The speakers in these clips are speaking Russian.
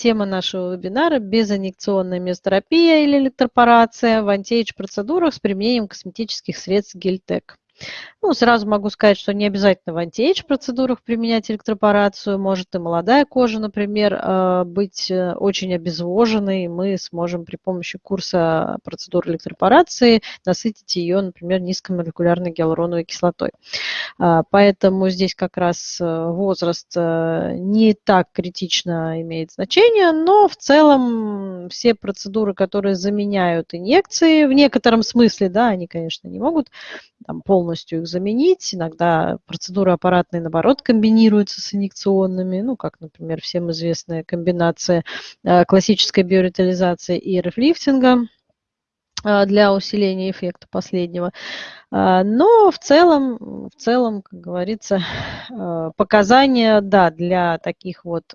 тема нашего вебинара – безинъекционная мезотерапия или электропорация в антиэйдж-процедурах с применением косметических средств Гельтек. Ну, сразу могу сказать, что не обязательно в антиэйдж-процедурах применять электропорацию. Может и молодая кожа, например, э, быть э, очень обезвоженной. Мы сможем при помощи курса процедур электропорации насытить ее, например, низкомолекулярной гиалуроновой кислотой. А, поэтому здесь как раз э, возраст не так критично имеет значение, но в целом все процедуры, которые заменяют инъекции, в некотором смысле, да, они, конечно, не могут там, полностью их заменить. Иногда процедуры аппаратные, наоборот, комбинируются с инъекционными, ну, как, например, всем известная комбинация э, классической биоритализации и рефлифтинга э, для усиления эффекта последнего. Э, но в целом, в целом, как говорится, показания, да, для таких вот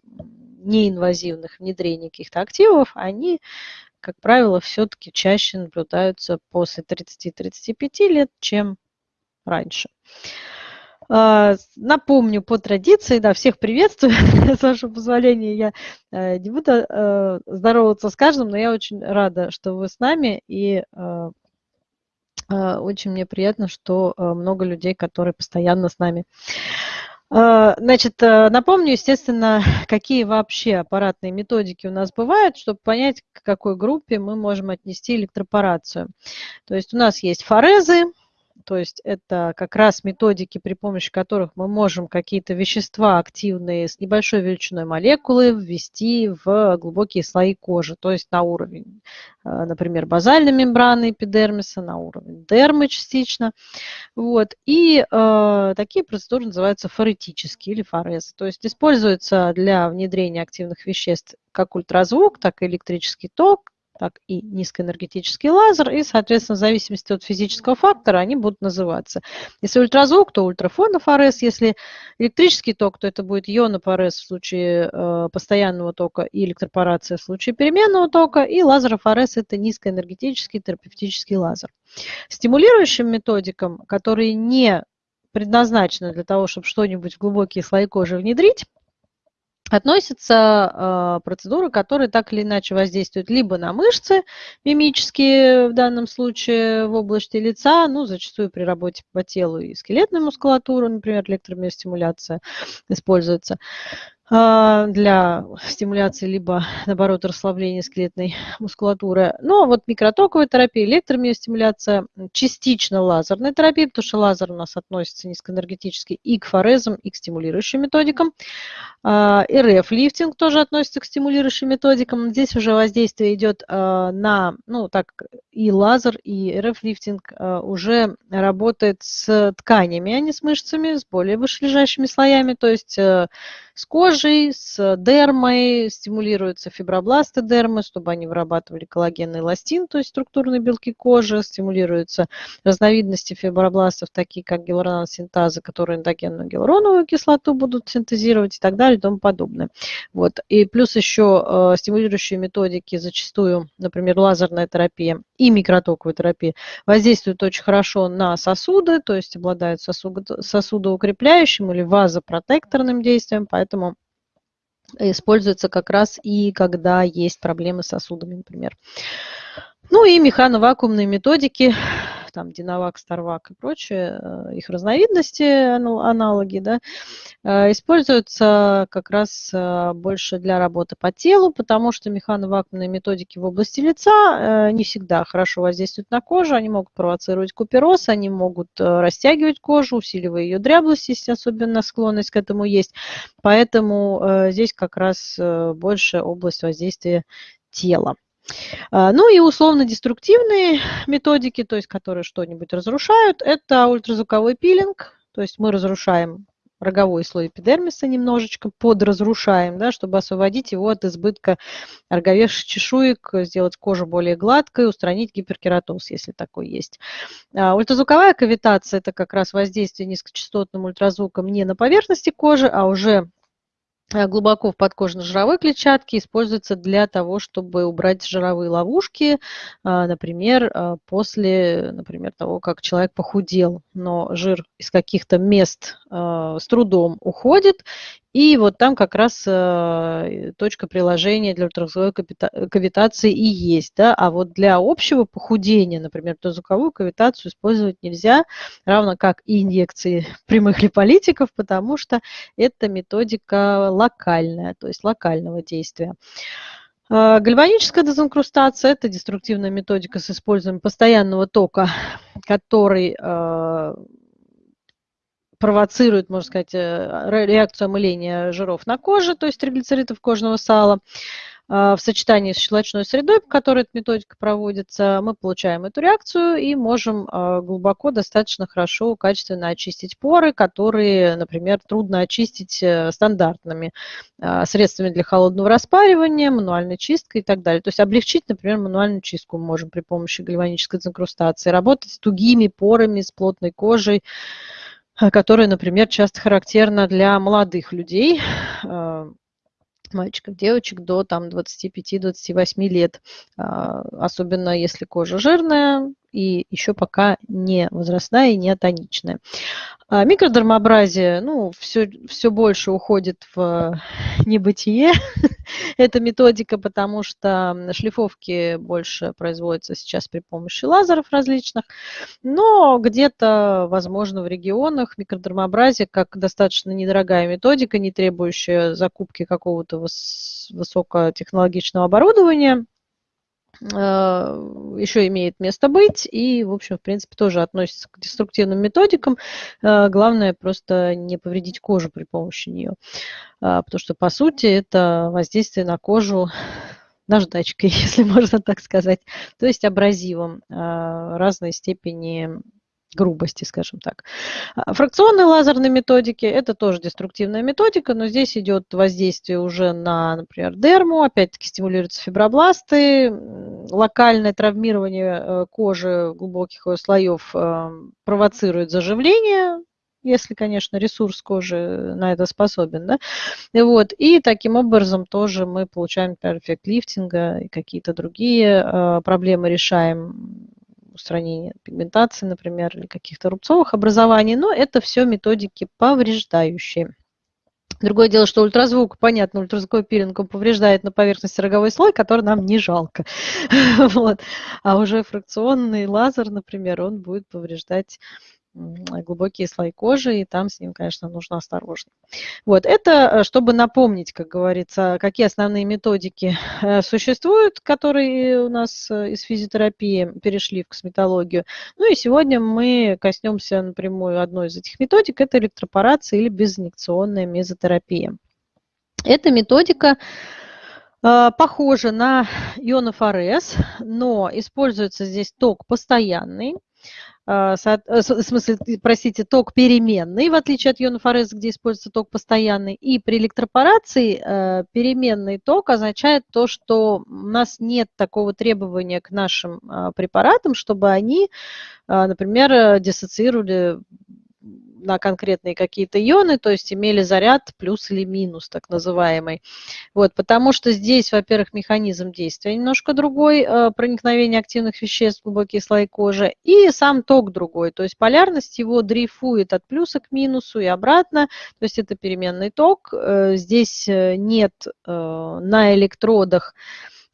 неинвазивных внедрений каких-то активов, они как правило, все-таки чаще наблюдаются после 30-35 лет, чем раньше. А, напомню по традиции, да, всех приветствую. С вашего позволения я э, не буду э, здороваться с каждым, но я очень рада, что вы с нами, и э, очень мне приятно, что много людей, которые постоянно с нами. Значит, напомню, естественно, какие вообще аппаратные методики у нас бывают, чтобы понять, к какой группе мы можем отнести электропорацию. То есть у нас есть форезы, то есть это как раз методики, при помощи которых мы можем какие-то вещества активные с небольшой величиной молекулы ввести в глубокие слои кожи, то есть на уровень, э, например, базальной мембраны эпидермиса, на уровень дермы частично. Вот. И э, такие процедуры называются форетические или форезы. То есть используются для внедрения активных веществ как ультразвук, так и электрический ток, так и низкоэнергетический лазер, и, соответственно, в зависимости от физического фактора они будут называться. Если ультразвук, то ультрафонов АРС, если электрический ток, то это будет ионов АРС в случае э, постоянного тока и электропорация в случае переменного тока, и лазеров АРС – это низкоэнергетический терапевтический лазер. Стимулирующим методикам, которые не предназначены для того, чтобы что-нибудь в глубокие слои кожи внедрить, относятся э, процедуры, которые так или иначе воздействуют либо на мышцы мимические, в данном случае в области лица, ну, зачастую при работе по телу и скелетной мускулатуры, например, электромиостимуляция используется, для стимуляции либо, наоборот, расслабления скелетной мускулатуры. Но вот микротоковая терапия, электромиостимуляция, частично лазерная терапия, потому что лазер у нас относится низкоэнергетически и к форезам, и к стимулирующим методикам. А, РФ-лифтинг тоже относится к стимулирующим методикам. Здесь уже воздействие идет а, на, ну так, и лазер, и РФ-лифтинг уже работает с тканями, а не с мышцами, с более вышележащими слоями, то есть э, с кожей, с дермой, стимулируются фибробласты дермы, чтобы они вырабатывали коллагенный эластин, то есть структурные белки кожи, стимулируются разновидности фибробластов, такие как гиалуроносинтазы, которые эндогенную гиалуроновую кислоту будут синтезировать и так далее и тому подобное. Вот. И плюс еще э, стимулирующие методики зачастую, например, лазерная терапия и микротоковая терапия воздействуют очень хорошо на сосуды, то есть обладают сосудоукрепляющим или вазопротекторным действием, поэтому используется как раз и когда есть проблемы с сосудами, например. Ну и механовакуумные методики там Динавак, Старвак и прочие, э, их разновидности, аналоги, да, э, используются как раз э, больше для работы по телу, потому что механовакуумные методики в области лица не всегда хорошо воздействуют на кожу, они могут провоцировать купероз, они могут растягивать кожу, усиливая ее дряблость, если особенно склонность к этому есть. Поэтому здесь как раз больше область воздействия тела. А, ну и условно-деструктивные методики, то есть которые что-нибудь разрушают, это ультразвуковой пилинг, то есть мы разрушаем роговой слой эпидермиса немножечко, подразрушаем, да, чтобы освободить его от избытка роговевших чешуек, сделать кожу более гладкой, устранить гиперкератоз, если такой есть. А, ультразвуковая кавитация – это как раз воздействие низкочастотным ультразвуком не на поверхности кожи, а уже глубоко в подкожно-жировой клетчатке используется для того, чтобы убрать жировые ловушки, а, например, а, после например, того, как человек похудел, но жир из каких-то мест э, с трудом уходит, и вот там как раз э, точка приложения для ультразвуковой кавитации и есть. Да? А вот для общего похудения, например, ультразвуковую кавитацию использовать нельзя, равно как и инъекции прямых липолитиков, потому что это методика локальная, то есть локального действия. А, гальваническая дезинкрустация – это деструктивная методика с использованием постоянного тока, который провоцирует, можно сказать, э, реакцию омыления жиров на коже, то есть триглицеридов кожного сала. А, в сочетании с щелочной средой, по которой эта методика проводится, мы получаем эту реакцию и можем а, глубоко, достаточно хорошо, качественно очистить поры, которые, например, трудно очистить э, стандартными средствами для холодного распаривания, мануальной чисткой и так далее. То есть облегчить, например, мануальную чистку мы можем при помощи гальванической дезинкрустации, работать с тугими порами, с плотной кожей, которая, например, часто характерна для молодых людей, мальчиков, девочек до там 25-28 лет, а, особенно если кожа жирная и еще пока не возрастная и не атоничная. А микродермообразие, ну, все, все больше уходит в небытие. Эта методика, потому что шлифовки больше производятся сейчас при помощи лазеров различных, но где-то, возможно, в регионах микродермообразие как достаточно недорогая методика, не требующая закупки какого-то высокотехнологичного оборудования, Э, еще имеет место быть и, в общем, в принципе, тоже относится к деструктивным методикам. Э, главное просто не повредить кожу при помощи нее, э, потому что, по сути, это воздействие на кожу наждачкой, если можно так сказать, то есть абразивом разной степени грубости, скажем так. А, фракционные лазерные методики – это тоже деструктивная методика, но здесь идет воздействие уже на, например, дерму, опять-таки стимулируются фибробласты, локальное травмирование э, кожи глубоких слоев э, провоцирует заживление, если, конечно, ресурс кожи на это способен. Да? Вот. И таким образом тоже мы получаем, эффект лифтинга и какие-то другие э, проблемы решаем устранения пигментации, например, или каких-то рубцовых образований, но это все методики повреждающие. Другое дело, что ультразвук, понятно, ультразвуковой пилинг он повреждает на поверхности роговой слой, который нам не жалко. вот. А уже фракционный лазер, например, он будет повреждать глубокие слои кожи, и там с ним, конечно, нужно осторожно. Вот, это э, чтобы напомнить, как говорится, какие основные методики э, существуют, которые у нас э, из физиотерапии перешли в косметологию. Ну и сегодня мы коснемся напрямую одной из этих методик, это электропорация или безинъекционная мезотерапия. Эта методика похожа на ионофорез, но используется здесь ток постоянный, в смысле, простите, ток переменный, в отличие от ионофореза, где используется ток постоянный. И при электропорации э, переменный ток означает то, что у нас нет такого требования к нашим а, препаратам, чтобы они, а, например, диссоциировали на конкретные какие-то ионы, то есть имели заряд плюс или минус, так называемый. Вот, потому что здесь, во-первых, механизм действия немножко другой, э, проникновение активных веществ в глубокие слои кожи, и сам ток другой, то есть полярность его дрейфует от плюса к минусу и обратно, то есть это переменный ток. Э, здесь э, нет на электродах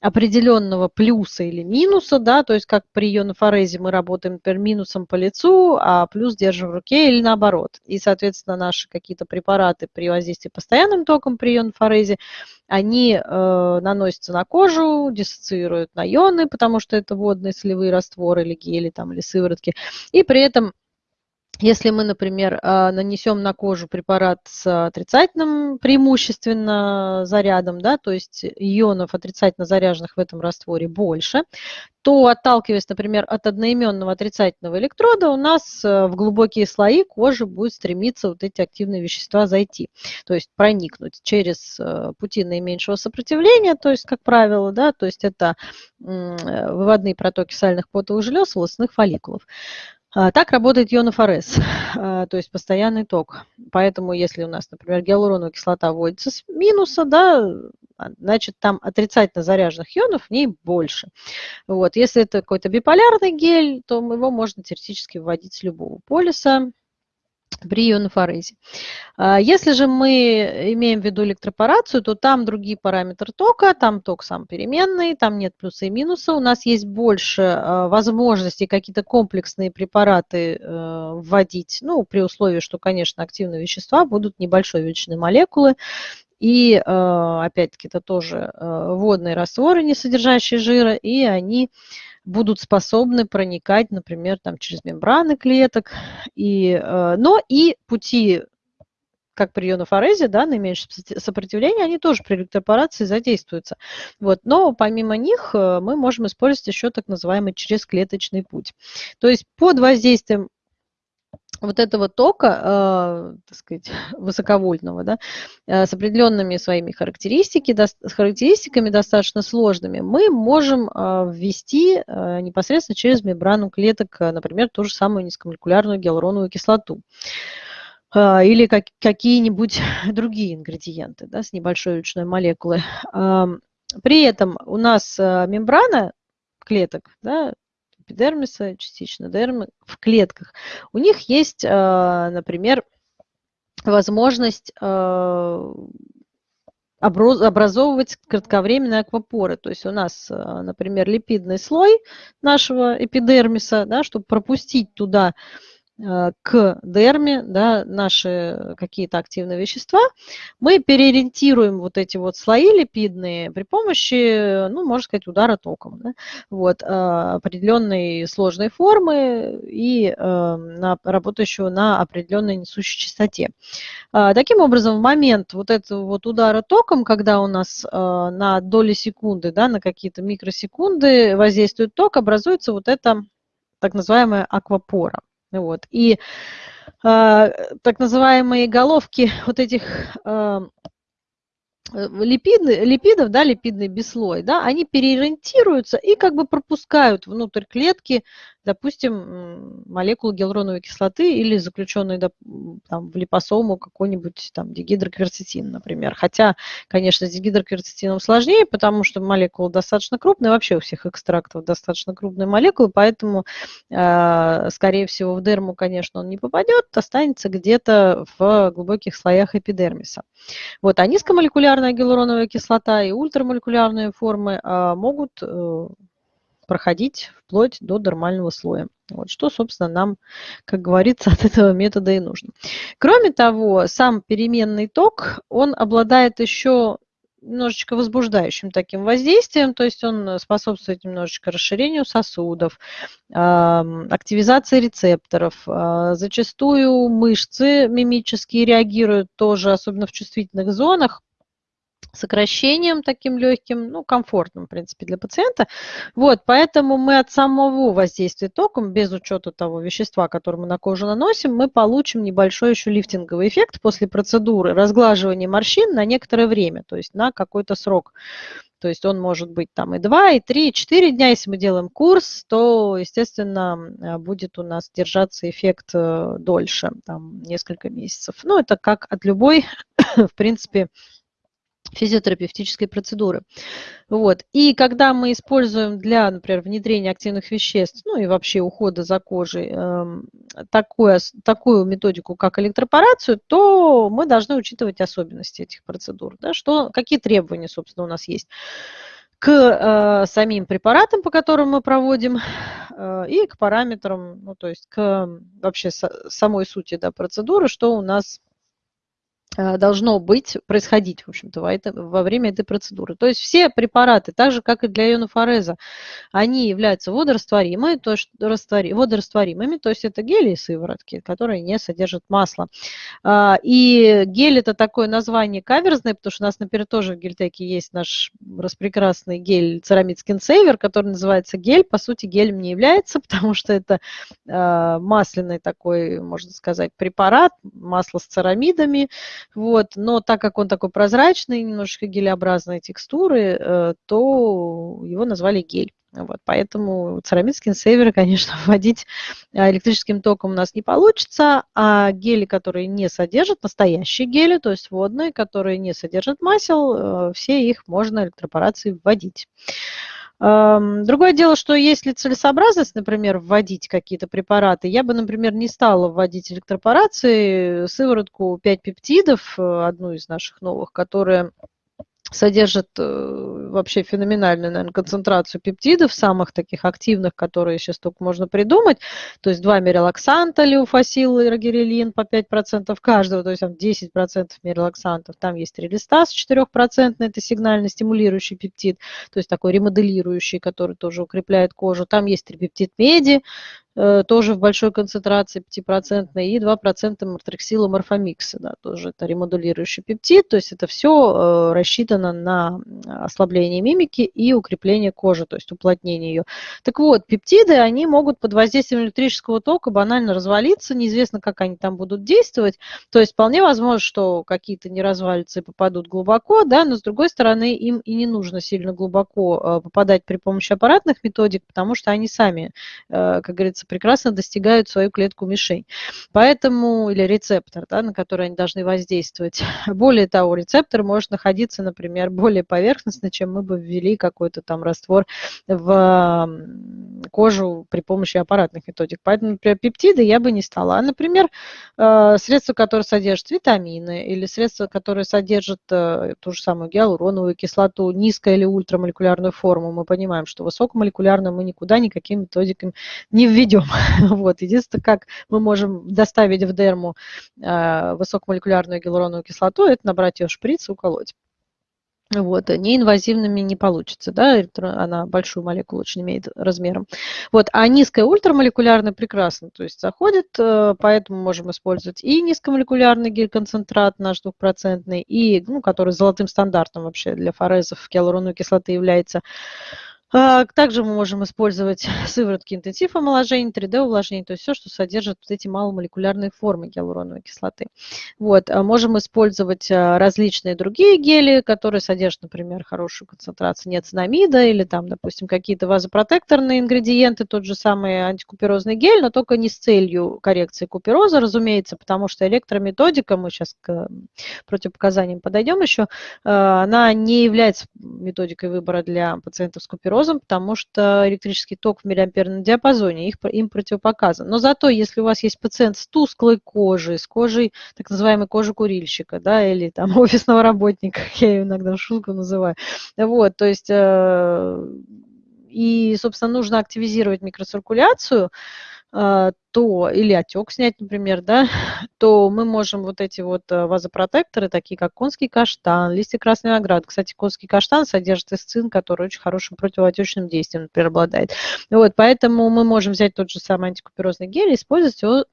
определенного плюса или минуса, да, то есть как при ионофорезе мы работаем, например, минусом по лицу, а плюс держим в руке или наоборот. И, соответственно, наши какие-то препараты при воздействии постоянным током при ионофорезе, они э, наносятся на кожу, диссоциируют на ионы, потому что это водные солевые растворы или гели там, или сыворотки, и при этом если мы, например, а, нанесем на кожу препарат с отрицательным преимущественно зарядом, да, то есть ионов отрицательно заряженных в этом растворе больше, то отталкиваясь, например, от одноименного отрицательного электрода, у нас э, в глубокие слои кожи будет стремиться вот эти активные вещества зайти, то есть проникнуть через э, пути наименьшего сопротивления, то есть, как правило, да, то есть это э, выводные протоки сальных потовых желез, волосных фолликулов. А, так работает ионофорез, а, то есть постоянный ток. Поэтому если у нас, например, гиалуроновая кислота вводится с минуса, да, а, значит там отрицательно заряженных ионов в ней больше. Вот. Если это какой-то биполярный гель, то его можно теоретически вводить с любого полиса, при ионофорезе. А, если же мы имеем в виду электропорацию, то там другие параметры тока, там ток сам переменный, там нет плюса и минуса. У нас есть больше а, возможностей какие-то комплексные препараты э, вводить, ну, при условии, что, конечно, активные вещества будут небольшой величины молекулы, и, э, опять-таки, это тоже э, водные растворы, не содержащие жира, и они будут способны проникать, например, там, через мембраны клеток. И, э, но и пути, как при ионофорезе, да, наименьшее сопротивление, они тоже при электропорации задействуются. Вот. Но помимо них мы можем использовать еще так называемый чрезклеточный путь. То есть под воздействием вот этого тока, э, так сказать, высоковольтного, да, э, с определенными своими характеристики, до, с характеристиками достаточно сложными, мы можем э, ввести э, непосредственно через мембрану клеток, э, например, ту же самую низкомолекулярную гиалуроновую кислоту э, или как, какие-нибудь другие ингредиенты да, с небольшой ручной молекулы. Э, при этом у нас э, мембрана клеток, да, эпидермиса, частично дермы в клетках. У них есть, э, например, возможность э, образовывать кратковременные аквапоры. То есть у нас, э, например, липидный слой нашего эпидермиса, да, чтобы пропустить туда Э, к дерме, да, наши какие-то активные вещества, мы переориентируем вот эти вот слои липидные при помощи, ну, можно сказать, удара током, да, вот, э, определенной сложной формы и э, на, работающего на определенной несущей частоте. Таким образом, в момент вот этого вот удара током, когда у нас на доли секунды, да, на какие-то микросекунды воздействует ток, образуется вот эта так называемая аквапора. Вот. И э, так называемые головки вот этих э, липиды, липидов, да, липидный бислой, да, они переориентируются и как бы пропускают внутрь клетки допустим, молекулу гиалуроновой кислоты или заключенную там, в липосому какой-нибудь там дигидрокверцетин, например. Хотя, конечно, с дигидрокверцетином сложнее, потому что молекула достаточно крупная, вообще у всех экстрактов достаточно крупные молекулы, поэтому, э, скорее всего, в дерму, конечно, он не попадет, останется где-то в глубоких слоях эпидермиса. Вот, а низкомолекулярная гиалуроновая кислота и ультрамолекулярные формы э, могут э, проходить вплоть до дермального слоя. Вот что, собственно, нам, как говорится, от этого метода и нужно. Кроме того, сам переменный ток, он обладает еще немножечко возбуждающим таким воздействием, то есть он способствует немножечко расширению сосудов, активизации рецепторов. А, зачастую мышцы мимические реагируют тоже, особенно в чувствительных зонах, сокращением таким легким, ну, комфортным, в принципе, для пациента. Вот, поэтому мы от самого воздействия током, без учета того вещества, которое мы на кожу наносим, мы получим небольшой еще лифтинговый эффект после процедуры разглаживания морщин на некоторое время, то есть на какой-то срок. То есть он может быть там и 2, и 3, и 4 дня. Если мы делаем курс, то, естественно, будет у нас держаться эффект э, дольше, там несколько месяцев. Ну, это как от любой, в принципе, физиотерапевтической процедуры. Вот. И когда мы используем для, например, внедрения активных веществ, ну и вообще ухода за кожей, э, такую, такую методику, как электропорацию, то мы должны учитывать особенности этих процедур. Да, что, какие требования, собственно, у нас есть к э, самим препаратам, по которым мы проводим, э, и к параметрам, ну, то есть к вообще с, самой сути да, процедуры, что у нас должно быть, происходить, в общем-то, во, время этой процедуры. То есть все препараты, так же, как и для ионофореза, они являются водорастворимыми, то есть раствори, водорастворимыми, то есть это гели и сыворотки, которые не содержат масла. А, и гель это такое название каверзное, потому что у нас, например, тоже в гельтеке есть наш распрекрасный гель церамид Saver, который называется гель. По сути, гелем не является, потому что это а, масляный такой, можно сказать, препарат, масло с церамидами, вот. Но так как он такой прозрачный, немножечко гелеобразной текстуры, э, то его назвали гель. Вот, поэтому церамид скинсейвера, конечно, вводить э, электрическим током у нас не получится, а гели, которые не содержат, настоящие гели, то есть водные, которые не содержат масел, э, все их можно электропорацией вводить. Другое дело, что если целесообразность, например, вводить какие-то препараты, я бы, например, не стала вводить электропорации сыворотку 5 пептидов, э, одну из наших новых, которая содержит э, вообще феноменальную, наверное, концентрацию пептидов, самых таких активных, которые сейчас только можно придумать. То есть два мерилаксанта, леофасил и рогерелин по 5% каждого, то есть там 10% мерилаксантов. Там есть релистаз 4%, это сигнально стимулирующий пептид, то есть такой ремоделирующий, который тоже укрепляет кожу. Там есть трипептид меди, тоже в большой концентрации 5% и 2% мартрексила морфомикса, да, тоже это ремодулирующий пептид, то есть это все э, рассчитано на ослабление мимики и укрепление кожи, то есть уплотнение ее. Так вот, пептиды, они могут под воздействием электрического тока банально развалиться, неизвестно, как они там будут действовать, то есть вполне возможно, что какие-то не развалятся и попадут глубоко, да, но с другой стороны, им и не нужно сильно глубоко э, попадать при помощи аппаратных методик, потому что они сами, как говорится, кажется, прекрасно достигают свою клетку-мишень. Поэтому, или рецептор, да, на который они должны воздействовать. Более того, рецептор может находиться, например, более поверхностно, чем мы бы ввели какой-то там раствор в кожу при помощи аппаратных методик. Поэтому, например, пептиды я бы не стала. А, например, э, средства, которые содержат витамины или средства, которые содержат э, ту же самую гиалуроновую кислоту, низкую или ультрамолекулярную форму, мы понимаем, что высокомолекулярную мы никуда никакими методиками не введем найдем. Вот. Единственное, как мы можем доставить в дерму э, высокомолекулярную гиалуроновую кислоту, это набрать ее в шприц и уколоть. Вот, неинвазивными не получится, да, она большую молекулу очень имеет размером. Вот, а низкая ультрамолекулярная прекрасно, то есть заходит, э, поэтому можем использовать и низкомолекулярный гель-концентрат наш двухпроцентный, и, ну, который золотым стандартом вообще для форезов гиалуроновой кислоты является, также мы можем использовать сыворотки интенсив омоложения, 3D-увлажнения, то есть все, что содержит вот эти маломолекулярные формы гиалуроновой кислоты. Вот. А можем использовать а, различные другие гели, которые содержат, например, хорошую концентрацию неоцинамида или там, допустим, какие-то вазопротекторные ингредиенты, тот же самый антикуперозный гель, но только не с целью коррекции купероза, разумеется, потому что электрометодика, мы сейчас к противопоказаниям подойдем еще, она не является методикой выбора для пациентов с куперозом, гипнозом, потому что электрический ток в миллиамперном диапазоне их, им противопоказан. Но зато, если у вас есть пациент с тусклой кожей, с кожей, так называемой кожи курильщика, да, или там офисного работника, я ее иногда шутку называю, вот, то есть, э, и, собственно, нужно активизировать микроциркуляцию, э, то, или отек снять, например, да, то мы можем вот эти вот э, вазопротекторы, такие как конский каштан, листья красной виноград. Кстати, конский каштан содержит эсцин, который очень хорошим противоотечным действием, например, обладает. Вот, поэтому мы можем взять тот же самый антикуперозный гель и использовать его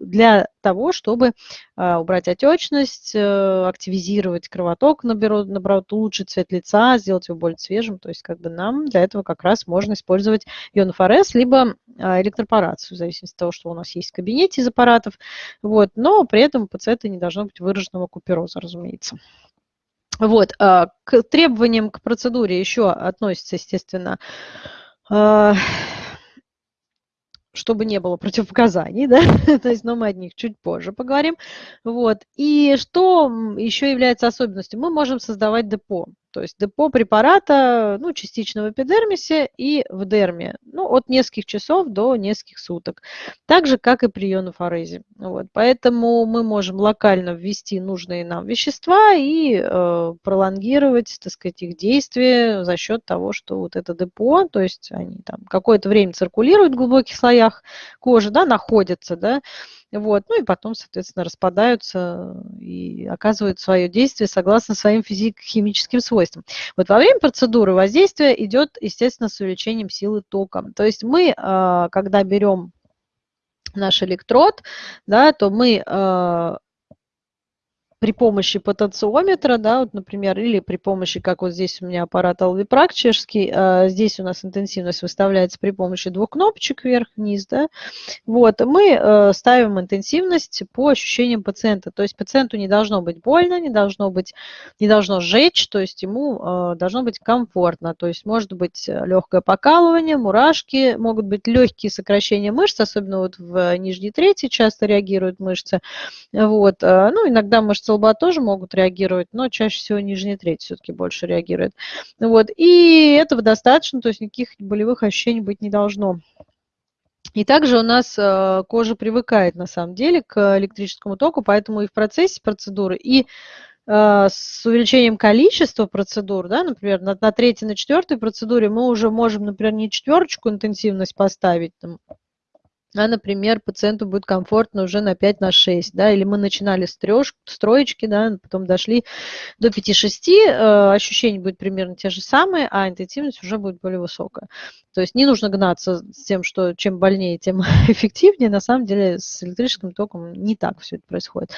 для того, чтобы а, убрать отечность, а, активизировать кровоток, наоборот, наоборот, улучшить цвет лица, сделать его более свежим. То есть как бы нам для этого как раз можно использовать ионофорез, либо электропорацию, в зависимости того, что у нас есть в кабинете из аппаратов. Вот, но при этом у пациента не должно быть выраженного купероза, разумеется. Вот, а, к требованиям к процедуре еще относится, естественно, а, чтобы не было противопоказаний, да, то есть, но мы о них чуть позже поговорим. Вот. И что еще является особенностью? Мы можем создавать депо. То есть депо препарата, ну, частично в эпидермисе и в дерме, ну, от нескольких часов до нескольких суток. Так же, как и при ионофорезе. Вот. Поэтому мы можем локально ввести нужные нам вещества и э, пролонгировать, так сказать, их действие за счет того, что вот это депо, то есть они там какое-то время циркулируют в глубоких слоях кожи, да, находятся, да, вот. Ну и потом, соответственно, распадаются и оказывают свое действие согласно своим физико-химическим свойствам. Вот во время процедуры воздействие идет, естественно, с увеличением силы тока. То есть мы, а, когда берем наш электрод, да, то мы а, при помощи потенциометра, да, вот, например, или при помощи, как вот здесь у меня аппарат Alviprac чешский, а, здесь у нас интенсивность выставляется при помощи двух кнопочек вверх-вниз, да, вот, мы а, ставим интенсивность по ощущениям пациента, то есть пациенту не должно быть больно, не должно быть, не должно жечь, то есть ему а, должно быть комфортно, то есть может быть легкое покалывание, мурашки, могут быть легкие сокращения мышц, особенно вот в нижней трети часто реагируют мышцы, вот, ну, иногда мышцы столба тоже могут реагировать, но чаще всего нижняя треть все-таки больше реагирует. Вот. И этого достаточно, то есть никаких болевых ощущений быть не должно. И также у нас э, кожа привыкает на самом деле к электрическому току, поэтому и в процессе процедуры, и э, с увеличением количества процедур, да, например, на, на третьей, на четвертой процедуре мы уже можем, например, не четверочку интенсивность поставить, там, а, например, пациенту будет комфортно уже на 5 на 6, да, или мы начинали с, трёш, с троечки, да, потом дошли до 5-6, э, ощущения будут примерно те же самые, а интенсивность уже будет более высокая. То есть не нужно гнаться с тем, что чем больнее, тем эффективнее. На самом деле с электрическим током не так все это происходит.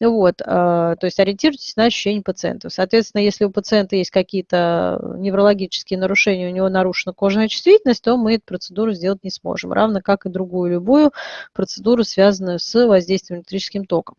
Вот, э, то есть ориентируйтесь на ощущения пациента. Соответственно, если у пациента есть какие-то неврологические нарушения, у него нарушена кожная чувствительность, то мы эту процедуру сделать не сможем, равно как и другую любую процедуру, связанную с воздействием электрическим током.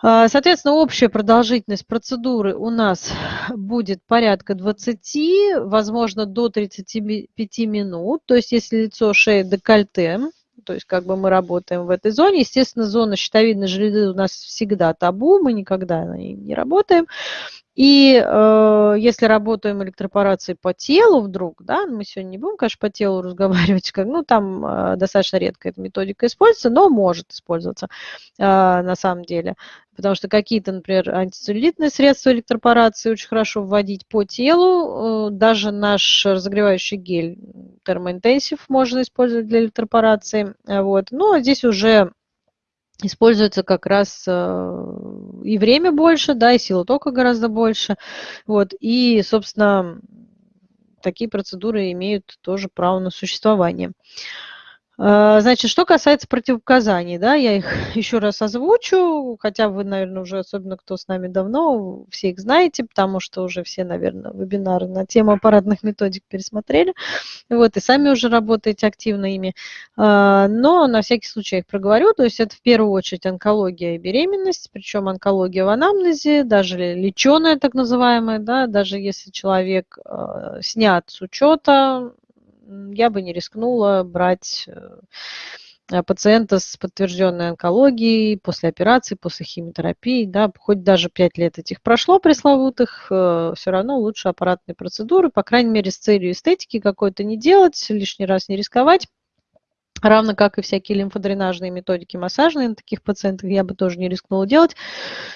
А, соответственно, общая продолжительность процедуры у нас будет порядка 20, возможно, до 35 минут. То есть, если лицо, шея, декольте, то есть как бы мы работаем в этой зоне. Естественно, зона щитовидной железы у нас всегда табу, мы никогда на ней не работаем. И э, если работаем электропорацией по телу вдруг, да, мы сегодня не будем, конечно, по телу разговаривать, как, ну, там э, достаточно редко эта методика используется, но может использоваться э, на самом деле. Потому что какие-то, например, антицеллюлитные средства электропорации очень хорошо вводить по телу. Э, даже наш разогревающий гель термоинтенсив можно использовать для электропорации. Вот. Но здесь уже используется как раз э, и время больше, да, и сила тока гораздо больше. Вот, и, собственно, такие процедуры имеют тоже право на существование. А, значит, что касается противопоказаний, да, я их еще раз озвучу, хотя вы, наверное, уже, особенно кто с нами давно, все их знаете, потому что уже все, наверное, вебинары на тему аппаратных методик пересмотрели, вот, и сами уже работаете активно ими. А, но на всякий случай я их проговорю, то есть это в первую очередь онкология и беременность, причем онкология в анамнезе, даже леченая так называемая, да, даже если человек а, снят с учета, я бы не рискнула брать э, пациента с подтвержденной онкологией после операции, после химиотерапии, да, хоть даже 5 лет этих прошло пресловутых, э, все равно лучше аппаратные процедуры, по крайней мере, с целью эстетики какой-то не делать, лишний раз не рисковать. Равно как и всякие лимфодренажные методики массажные на таких пациентах я бы тоже не рискнула делать.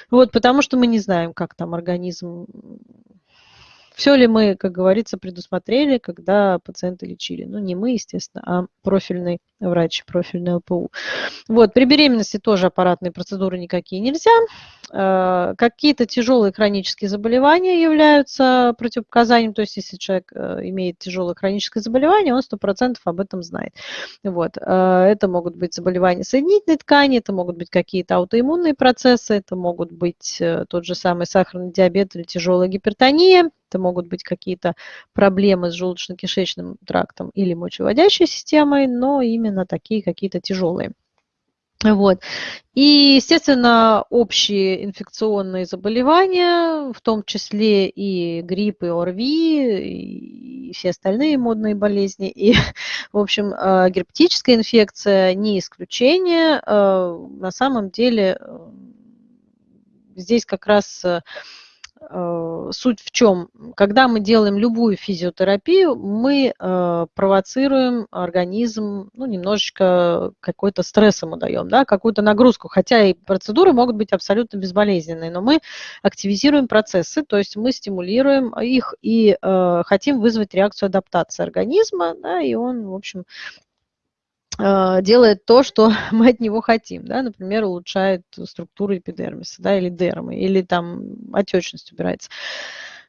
Вот, потому что мы не знаем, как там организм все ли мы, как говорится, предусмотрели, когда пациента лечили? Ну, не мы, естественно, а профильный врач, профильный ЛПУ. Вот, при беременности тоже аппаратные процедуры никакие нельзя. Э, какие-то тяжелые хронические заболевания являются противопоказанием, то есть если человек э, имеет тяжелое хроническое заболевание, он 100% об этом знает. Вот. Э, это могут быть заболевания соединительной ткани, это могут быть какие-то аутоиммунные процессы, это могут быть тот же самый сахарный диабет или тяжелая гипертония, это могут быть какие-то проблемы с желудочно-кишечным трактом или мочеводящей системой, но именно такие какие-то тяжелые. Вот. И, естественно, общие инфекционные заболевания, в том числе и грипп, и ОРВИ, и все остальные модные болезни. И, в общем, э, герпетическая инфекция не исключение. Э, на самом деле э, здесь как раз суть в чем? Когда мы делаем любую физиотерапию, мы э, провоцируем организм, ну, немножечко какой-то стресс ему даем, да, какую-то нагрузку, хотя и процедуры могут быть абсолютно безболезненные, но мы активизируем процессы, то есть мы стимулируем их и э, хотим вызвать реакцию адаптации организма, да, и он, в общем, делает то, что мы от него хотим, да, например, улучшает структуру эпидермиса, да, или дермы, или там отечность убирается.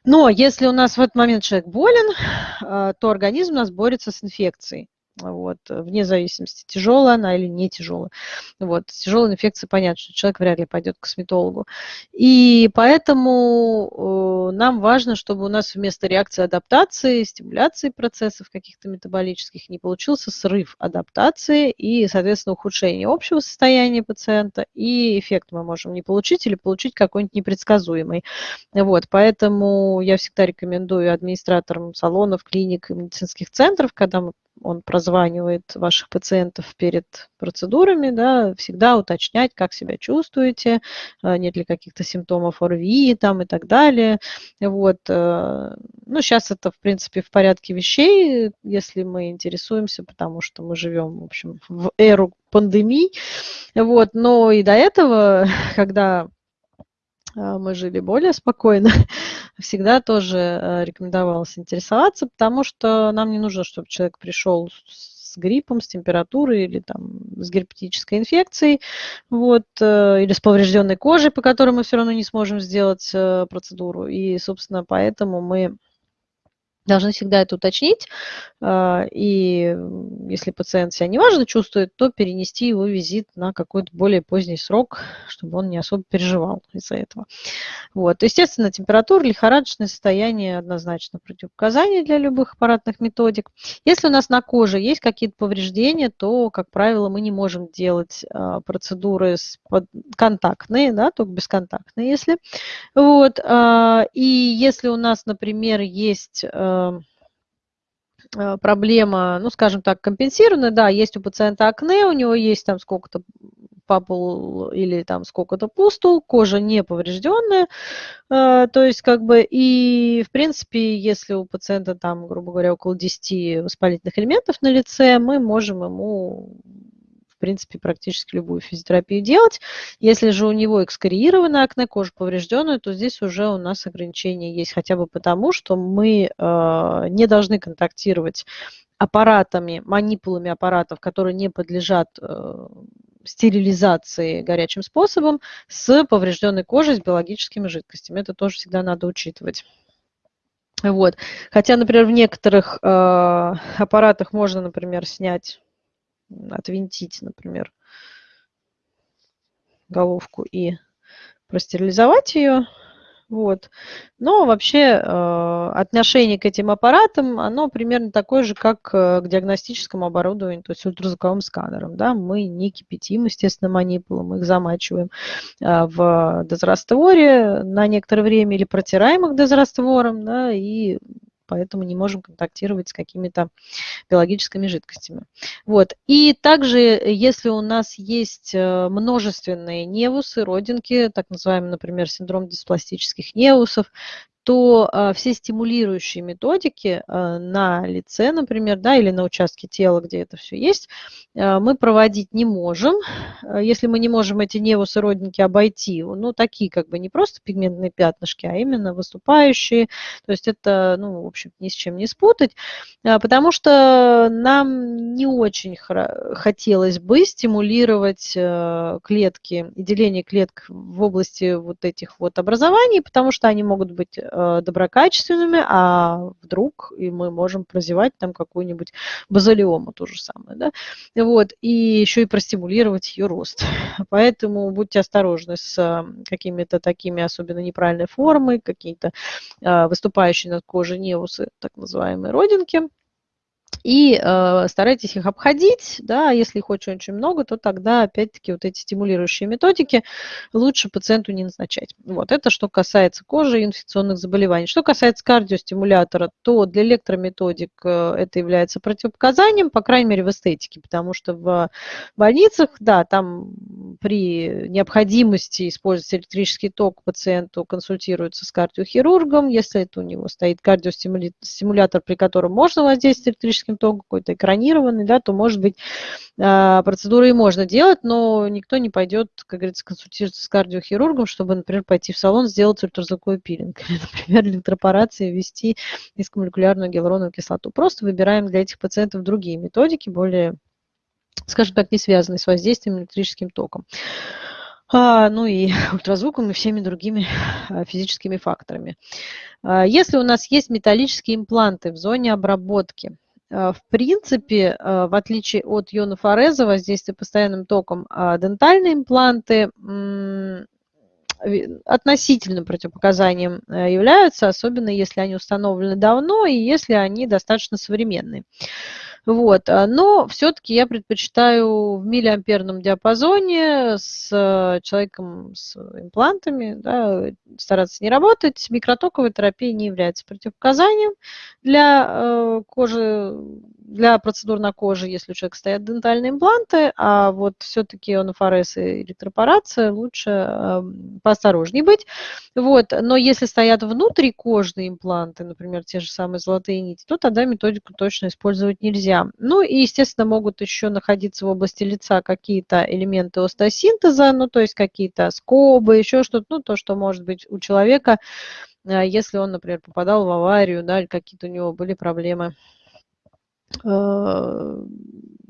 Но если у нас в этот момент человек болен, а, то организм у нас борется с инфекцией вот, вне зависимости, тяжелая она или не тяжелая. Вот, с тяжелой инфекцией понятно, что человек вряд ли пойдет к косметологу. И поэтому э, нам важно, чтобы у нас вместо реакции адаптации, стимуляции процессов каких-то метаболических не получился срыв адаптации и, соответственно, ухудшение общего состояния пациента, и эффект мы можем не получить или получить какой-нибудь непредсказуемый. Вот, поэтому я всегда рекомендую администраторам салонов, клиник и медицинских центров, когда мы он прозванивает ваших пациентов перед процедурами, да, всегда уточнять, как себя чувствуете, э, нет ли каких-то симптомов ОРВИ там и так далее. Вот. Э, ну, сейчас это, в принципе, в порядке вещей, если мы интересуемся, потому что мы живем, в общем, в эру пандемий. Вот. Но и до этого, когда мы жили более спокойно, всегда тоже э, рекомендовалось интересоваться, потому что нам не нужно, чтобы человек пришел с гриппом, с температурой или там с герпетической инфекцией, вот, э, или с поврежденной кожей, по которой мы все равно не сможем сделать э, процедуру. И, собственно, поэтому мы должны всегда это уточнить. А, и если пациент себя неважно чувствует, то перенести его визит на какой-то более поздний срок, чтобы он не особо переживал из-за этого. Вот. Естественно, температура, лихорадочное состояние однозначно противопоказания для любых аппаратных методик. Если у нас на коже есть какие-то повреждения, то, как правило, мы не можем делать а, процедуры контактные, да, только бесконтактные, если. Вот. А, и если у нас, например, есть проблема, ну, скажем так, компенсированная, да, есть у пациента акне, у него есть там сколько-то папул или там сколько-то пустул, кожа не поврежденная, э, то есть как бы и в принципе, если у пациента там, грубо говоря, около 10 воспалительных элементов на лице, мы можем ему принципе, практически любую физиотерапию делать. Если же у него экскориированная акне, кожа поврежденная, то здесь уже у нас ограничения есть хотя бы потому, что мы э, не должны контактировать аппаратами, манипулами аппаратов, которые не подлежат э, стерилизации горячим способом с поврежденной кожей, с биологическими жидкостями. Это тоже всегда надо учитывать. Вот. Хотя, например, в некоторых э, аппаратах можно, например, снять отвинтить, например, головку и простерилизовать ее. Вот. Но вообще э, отношение к этим аппаратам, оно примерно такое же, как э, к диагностическому оборудованию, то есть ультразвуковым сканерам. Да? Мы не кипятим, естественно, манипулы, мы их замачиваем э, в дезрастворе на некоторое время или протираем их дезраствором, да, и поэтому не можем контактировать с какими-то биологическими жидкостями. Вот. И также, если у нас есть э, множественные невусы, родинки, так называемый, например, синдром диспластических невусов, то а, все стимулирующие методики а, на лице, например, да, или на участке тела, где это все есть, а, мы проводить не можем. Если мы не можем эти невусы родники обойти, ну, такие как бы не просто пигментные пятнышки, а именно выступающие, то есть это, ну, в общем, ни с чем не спутать, потому что нам не очень хотелось бы стимулировать клетки и деление клеток в области вот этих вот образований, потому что они могут быть Э, доброкачественными, а вдруг и мы можем прозевать там какую-нибудь базалиому, то же самое, да, вот, и еще и простимулировать ее рост. Поэтому будьте осторожны с э, какими-то такими особенно неправильной формой, какие-то э, выступающие над кожей невусы, так называемые родинки, и э, старайтесь их обходить, да, если их очень-очень много, то тогда, опять-таки, вот эти стимулирующие методики лучше пациенту не назначать. Вот, это что касается кожи и инфекционных заболеваний. Что касается кардиостимулятора, то для электрометодик э, это является противопоказанием, по крайней мере, в эстетике, потому что в больницах, да, там при необходимости использовать электрический ток пациенту консультируется с кардиохирургом, если это у него стоит кардиостимулятор, при котором можно воздействовать электрическим током, какой-то экранированный, да, то, может быть, а, процедуры и можно делать, но никто не пойдет, как говорится, консультироваться с кардиохирургом, чтобы, например, пойти в салон, сделать ультразвуковой пилинг, или, например, электропорации ввести низкомолекулярную гиалуроновую кислоту. Просто выбираем для этих пациентов другие методики, более, скажем так, не связанные с воздействием электрическим током. А, ну и ультразвуком и всеми другими а, физическими факторами. Если у нас есть металлические импланты в зоне обработки, в принципе, э, в отличие от ионофореза, воздействия постоянным током, а дентальные импланты относительным противопоказанием э, являются, особенно если они установлены давно и если они достаточно современные. Вот. А, но все-таки я предпочитаю в миллиамперном диапазоне с э, человеком с имплантами да, стараться не работать. Микротоковая терапия не является противопоказанием для э, кожи для процедур на коже, если у человека стоят дентальные импланты, а вот все-таки онофорез и электропорация лучше эм, поосторожнее быть. Вот. Но если стоят внутрикожные импланты, например, те же самые золотые нити, то тогда методику точно использовать нельзя. Ну и, естественно, могут еще находиться в области лица какие-то элементы остеосинтеза, ну то есть какие-то скобы, еще что-то, ну то, что может быть у человека, э, если он, например, попадал в аварию, да, или какие-то у него были проблемы Э,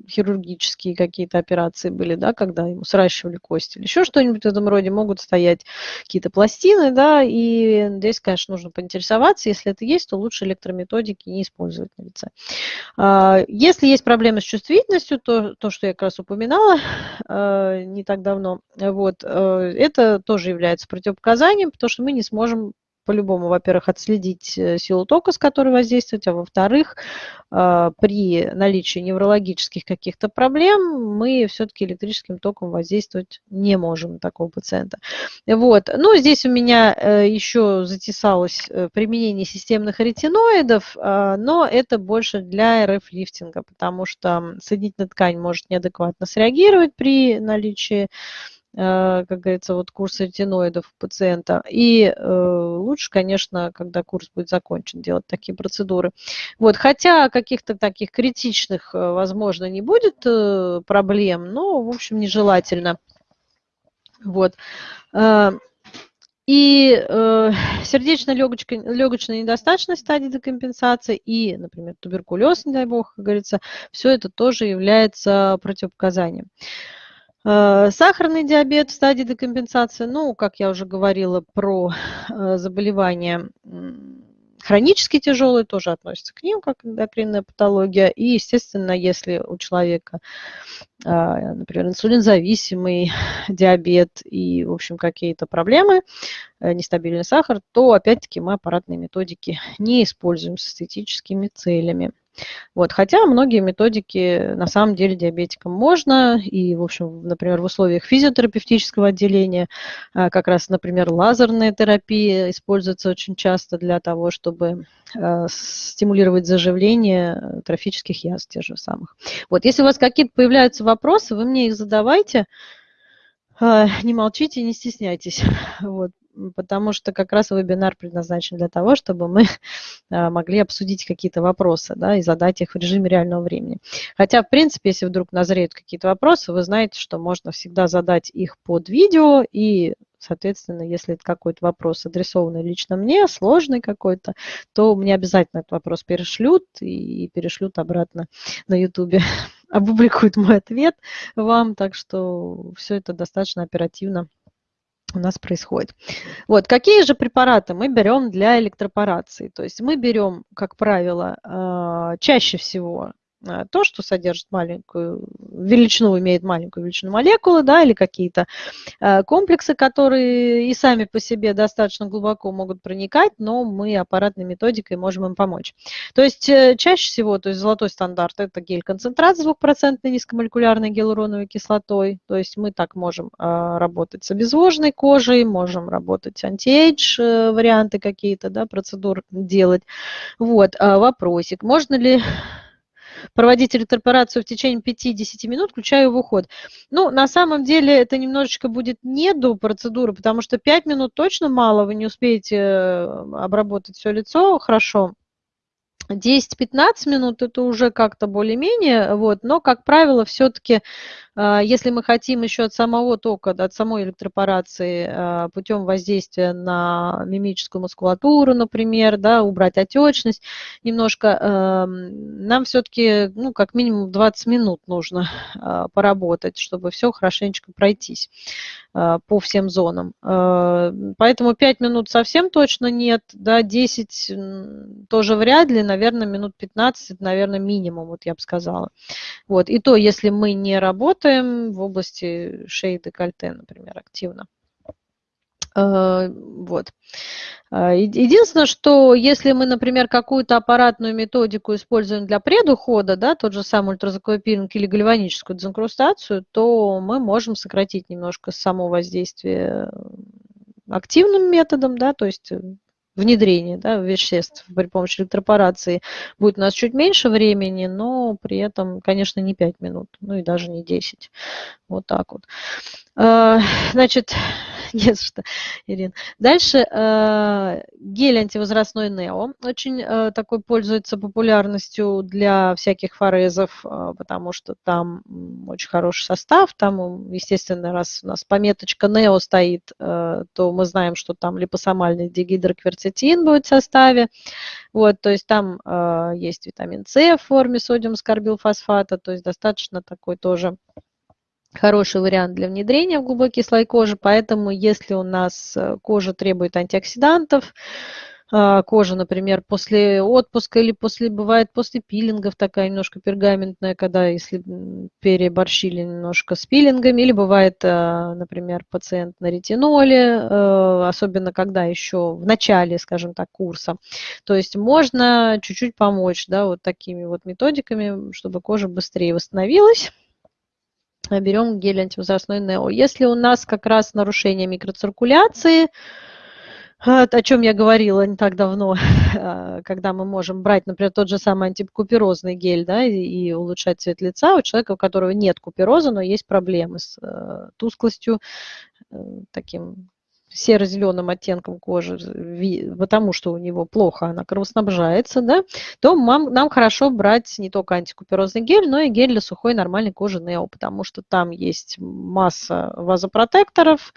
хирургические какие-то операции были, да, когда ему сращивали кости или еще что-нибудь в этом роде, могут стоять какие-то пластины, да, и здесь, конечно, нужно поинтересоваться, если это есть, то лучше электрометодики не использовать на лице. А, если есть проблемы с чувствительностью, то, то что я как раз упоминала э, не так давно, вот, э, это тоже является противопоказанием, потому что мы не сможем по-любому, во-первых, отследить э, силу тока, с которой воздействовать, а во-вторых, а, при наличии неврологических каких-то проблем мы все-таки электрическим током воздействовать не можем такого пациента. Вот. Ну, здесь у меня э, еще затесалось э, применение системных ретиноидов, а, но это больше для РФ-лифтинга, потому что соединительная ткань может неадекватно среагировать при наличии как говорится, вот курс ретиноидов у пациента. И э, лучше, конечно, когда курс будет закончен, делать такие процедуры. Вот, хотя каких-то таких критичных, э, возможно, не будет проблем, но, в общем, нежелательно. Вот. И э, сердечно-легочная недостаточность стадии декомпенсации и, например, туберкулез, не дай бог, как говорится, все это тоже является противопоказанием. Э, сахарный диабет в стадии декомпенсации, ну, как я уже говорила про э, заболевания хронически тяжелые, тоже относятся к ним, как эндокринная патология. И, естественно, если у человека, а, например, инсулинзависимый диабет и, в общем, какие-то проблемы, э, нестабильный сахар, то, опять-таки, мы аппаратные методики не используем с эстетическими целями. Вот, хотя многие методики на самом деле диабетикам можно, и, в общем, например, в условиях физиотерапевтического отделения а, как раз, например, лазерная терапия используется очень часто для того, чтобы а, стимулировать заживление трофических язв тех же самых. Вот, если у вас какие-то появляются вопросы, вы мне их задавайте, а, не молчите, не стесняйтесь. Вот потому что как раз вебинар предназначен для того, чтобы мы а, могли обсудить какие-то вопросы да, и задать их в режиме реального времени. Хотя, в принципе, если вдруг назреют какие-то вопросы, вы знаете, что можно всегда задать их под видео и Соответственно, если это какой-то вопрос, адресованный лично мне, сложный какой-то, то мне обязательно этот вопрос перешлют и перешлют обратно на YouTube. Опубликуют мой ответ вам, так что все это достаточно оперативно у нас происходит. Вот, какие же препараты мы берем для электропорации? То есть мы берем, как правило, а, чаще всего то, что содержит маленькую величину, имеет маленькую величину молекулы, да, или какие-то э, комплексы, которые и сами по себе достаточно глубоко могут проникать, но мы аппаратной методикой можем им помочь. То есть э, чаще всего, то есть золотой стандарт, это гель-концентрат с 2% низкомолекулярной гиалуроновой кислотой, то есть мы так можем работать с обезвоженной кожей, можем работать антиэйдж варианты какие-то, да, процедур делать. Вот, вопросик, можно ли проводить электропорацию в течение 5-10 минут, включая в уход. Ну, на самом деле это немножечко будет не до процедуры, потому что 5 минут точно мало, вы не успеете э, обработать все лицо хорошо. 10-15 минут это уже как-то более-менее, вот, но, как правило, все-таки а, если мы хотим еще от самого тока, от самой электропорации а, путем воздействия на мимическую мускулатуру, например, да, убрать отечность немножко, эм, нам все-таки ну, как минимум 20 минут нужно поработать, чтобы все хорошенечко пройтись по всем зонам. Поэтому 5 минут совсем точно нет, да, 10 тоже вряд ли, наверное, минут 15, это, наверное, минимум, вот я бы сказала. Вот. И то, если мы не работаем, в области шеи декольте, например, активно. Э, вот. Э, единственное, что если мы, например, какую-то аппаратную методику используем для предухода, да, тот же самый ультразвуковой пилинг или гальваническую дезинкрустацию, то мы можем сократить немножко само воздействие активным методом, да, то есть внедрения да, веществ при помощи электропорации будет у нас чуть меньше времени, но при этом, конечно, не 5 минут, ну и даже не 10. Вот так вот. А, значит, Не за что, Ирин. Дальше э, гель антивозрастной Нео. Очень э, такой пользуется популярностью для всяких форезов, э, потому что там очень хороший состав. Там, естественно, раз у нас пометочка Нео стоит, то мы знаем, что там липосомальный дигидрокверцетин будет в составе. Вот, то есть там есть витамин С в форме содиум скорбилфосфата, то есть достаточно такой тоже хороший вариант для внедрения в глубокий слой кожи, поэтому если у нас э, кожа требует антиоксидантов, а, кожа, например, после отпуска или после, бывает после пилингов такая немножко пергаментная, когда если переборщили немножко с пилингами, или бывает, а, например, пациент на ретиноле, э, особенно когда еще в начале, скажем так, курса. То есть можно чуть-чуть помочь, да, вот такими вот методиками, чтобы кожа быстрее восстановилась берем гель антивозрастной Нео. Если у нас как раз нарушение микроциркуляции, о чем я говорила не так давно, когда мы можем брать, например, тот же самый антикуперозный гель да, и улучшать цвет лица у человека, у которого нет купероза, но есть проблемы с э, тусклостью, э, таким серо-зеленым оттенком кожи, потому что у него плохо она кровоснабжается, да, то нам, нам хорошо брать не только антикуперозный гель, но и гель для сухой нормальной кожи Нео, потому что там есть масса вазопротекторов,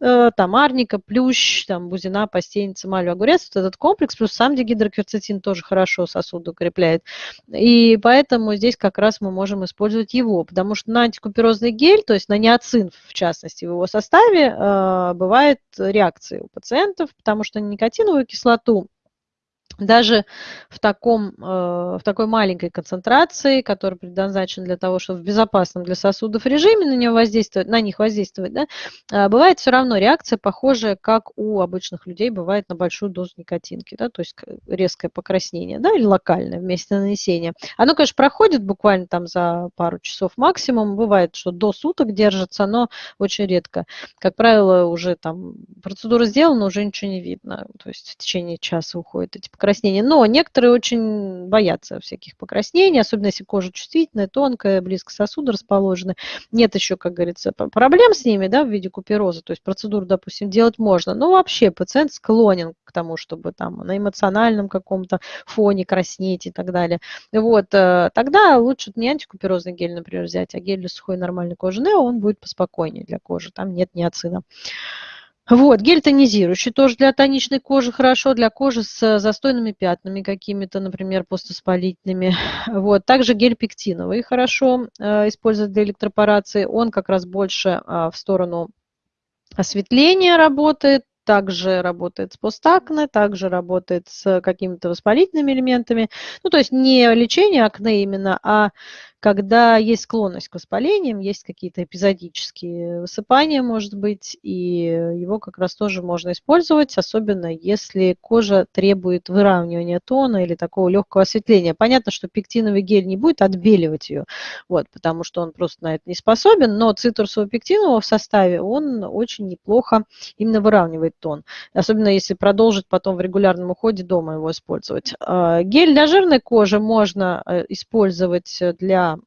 Э, там арника, плющ, там бузина, постельница, малю, огурец, вот этот комплекс, плюс сам дигидрокверцетин тоже хорошо сосуды укрепляет. И поэтому здесь как раз мы можем использовать его, потому что на антикуперозный гель, то есть на неоцин в частности в его составе, э, бывает реакции у пациентов, потому что никотиновую кислоту даже в, таком, э, в такой маленькой концентрации, которая предназначена для того, чтобы в безопасном для сосудов режиме на, него воздействовать, на них воздействовать, да, а, бывает все равно реакция похожая, как у обычных людей бывает на большую дозу никотинки, да, то есть резкое покраснение, да, или локальное вместе нанесения. Оно, конечно, проходит буквально там за пару часов максимум, бывает, что до суток держится, но очень редко. Как правило, уже там процедура сделана, уже ничего не видно, то есть в течение часа уходит эти покраснения покраснения. Но некоторые очень боятся всяких покраснений, особенно если кожа чувствительная, тонкая, близко сосуды расположены. Нет еще, как говорится, проблем с ними да, в виде купероза. То есть процедуру, допустим, делать можно. Но вообще пациент склонен к тому, чтобы там на эмоциональном каком-то фоне краснеть и так далее. Вот, э, тогда лучше не антикуперозный гель, например, взять, а гель для сухой нормальной кожи Нео, он будет поспокойнее для кожи, там нет ниацина. Вот, гель тонизирующий тоже для тоничной кожи хорошо, для кожи с застойными пятнами какими-то, например, постоспалительными. Вот, также гель пектиновый хорошо э, использовать для электропорации. Он как раз больше э, в сторону осветления работает, также работает с постакне, также работает с какими-то воспалительными элементами. Ну, то есть не лечение акне именно, а когда есть склонность к воспалениям, есть какие-то эпизодические высыпания, может быть, и его как раз тоже можно использовать, особенно если кожа требует выравнивания тона или такого легкого осветления. Понятно, что пектиновый гель не будет отбеливать ее, вот, потому что он просто на это не способен, но цитрусового пектинового в составе он очень неплохо именно выравнивает тон, особенно если продолжить потом в регулярном уходе дома его использовать. А, гель для жирной кожи можно э, использовать для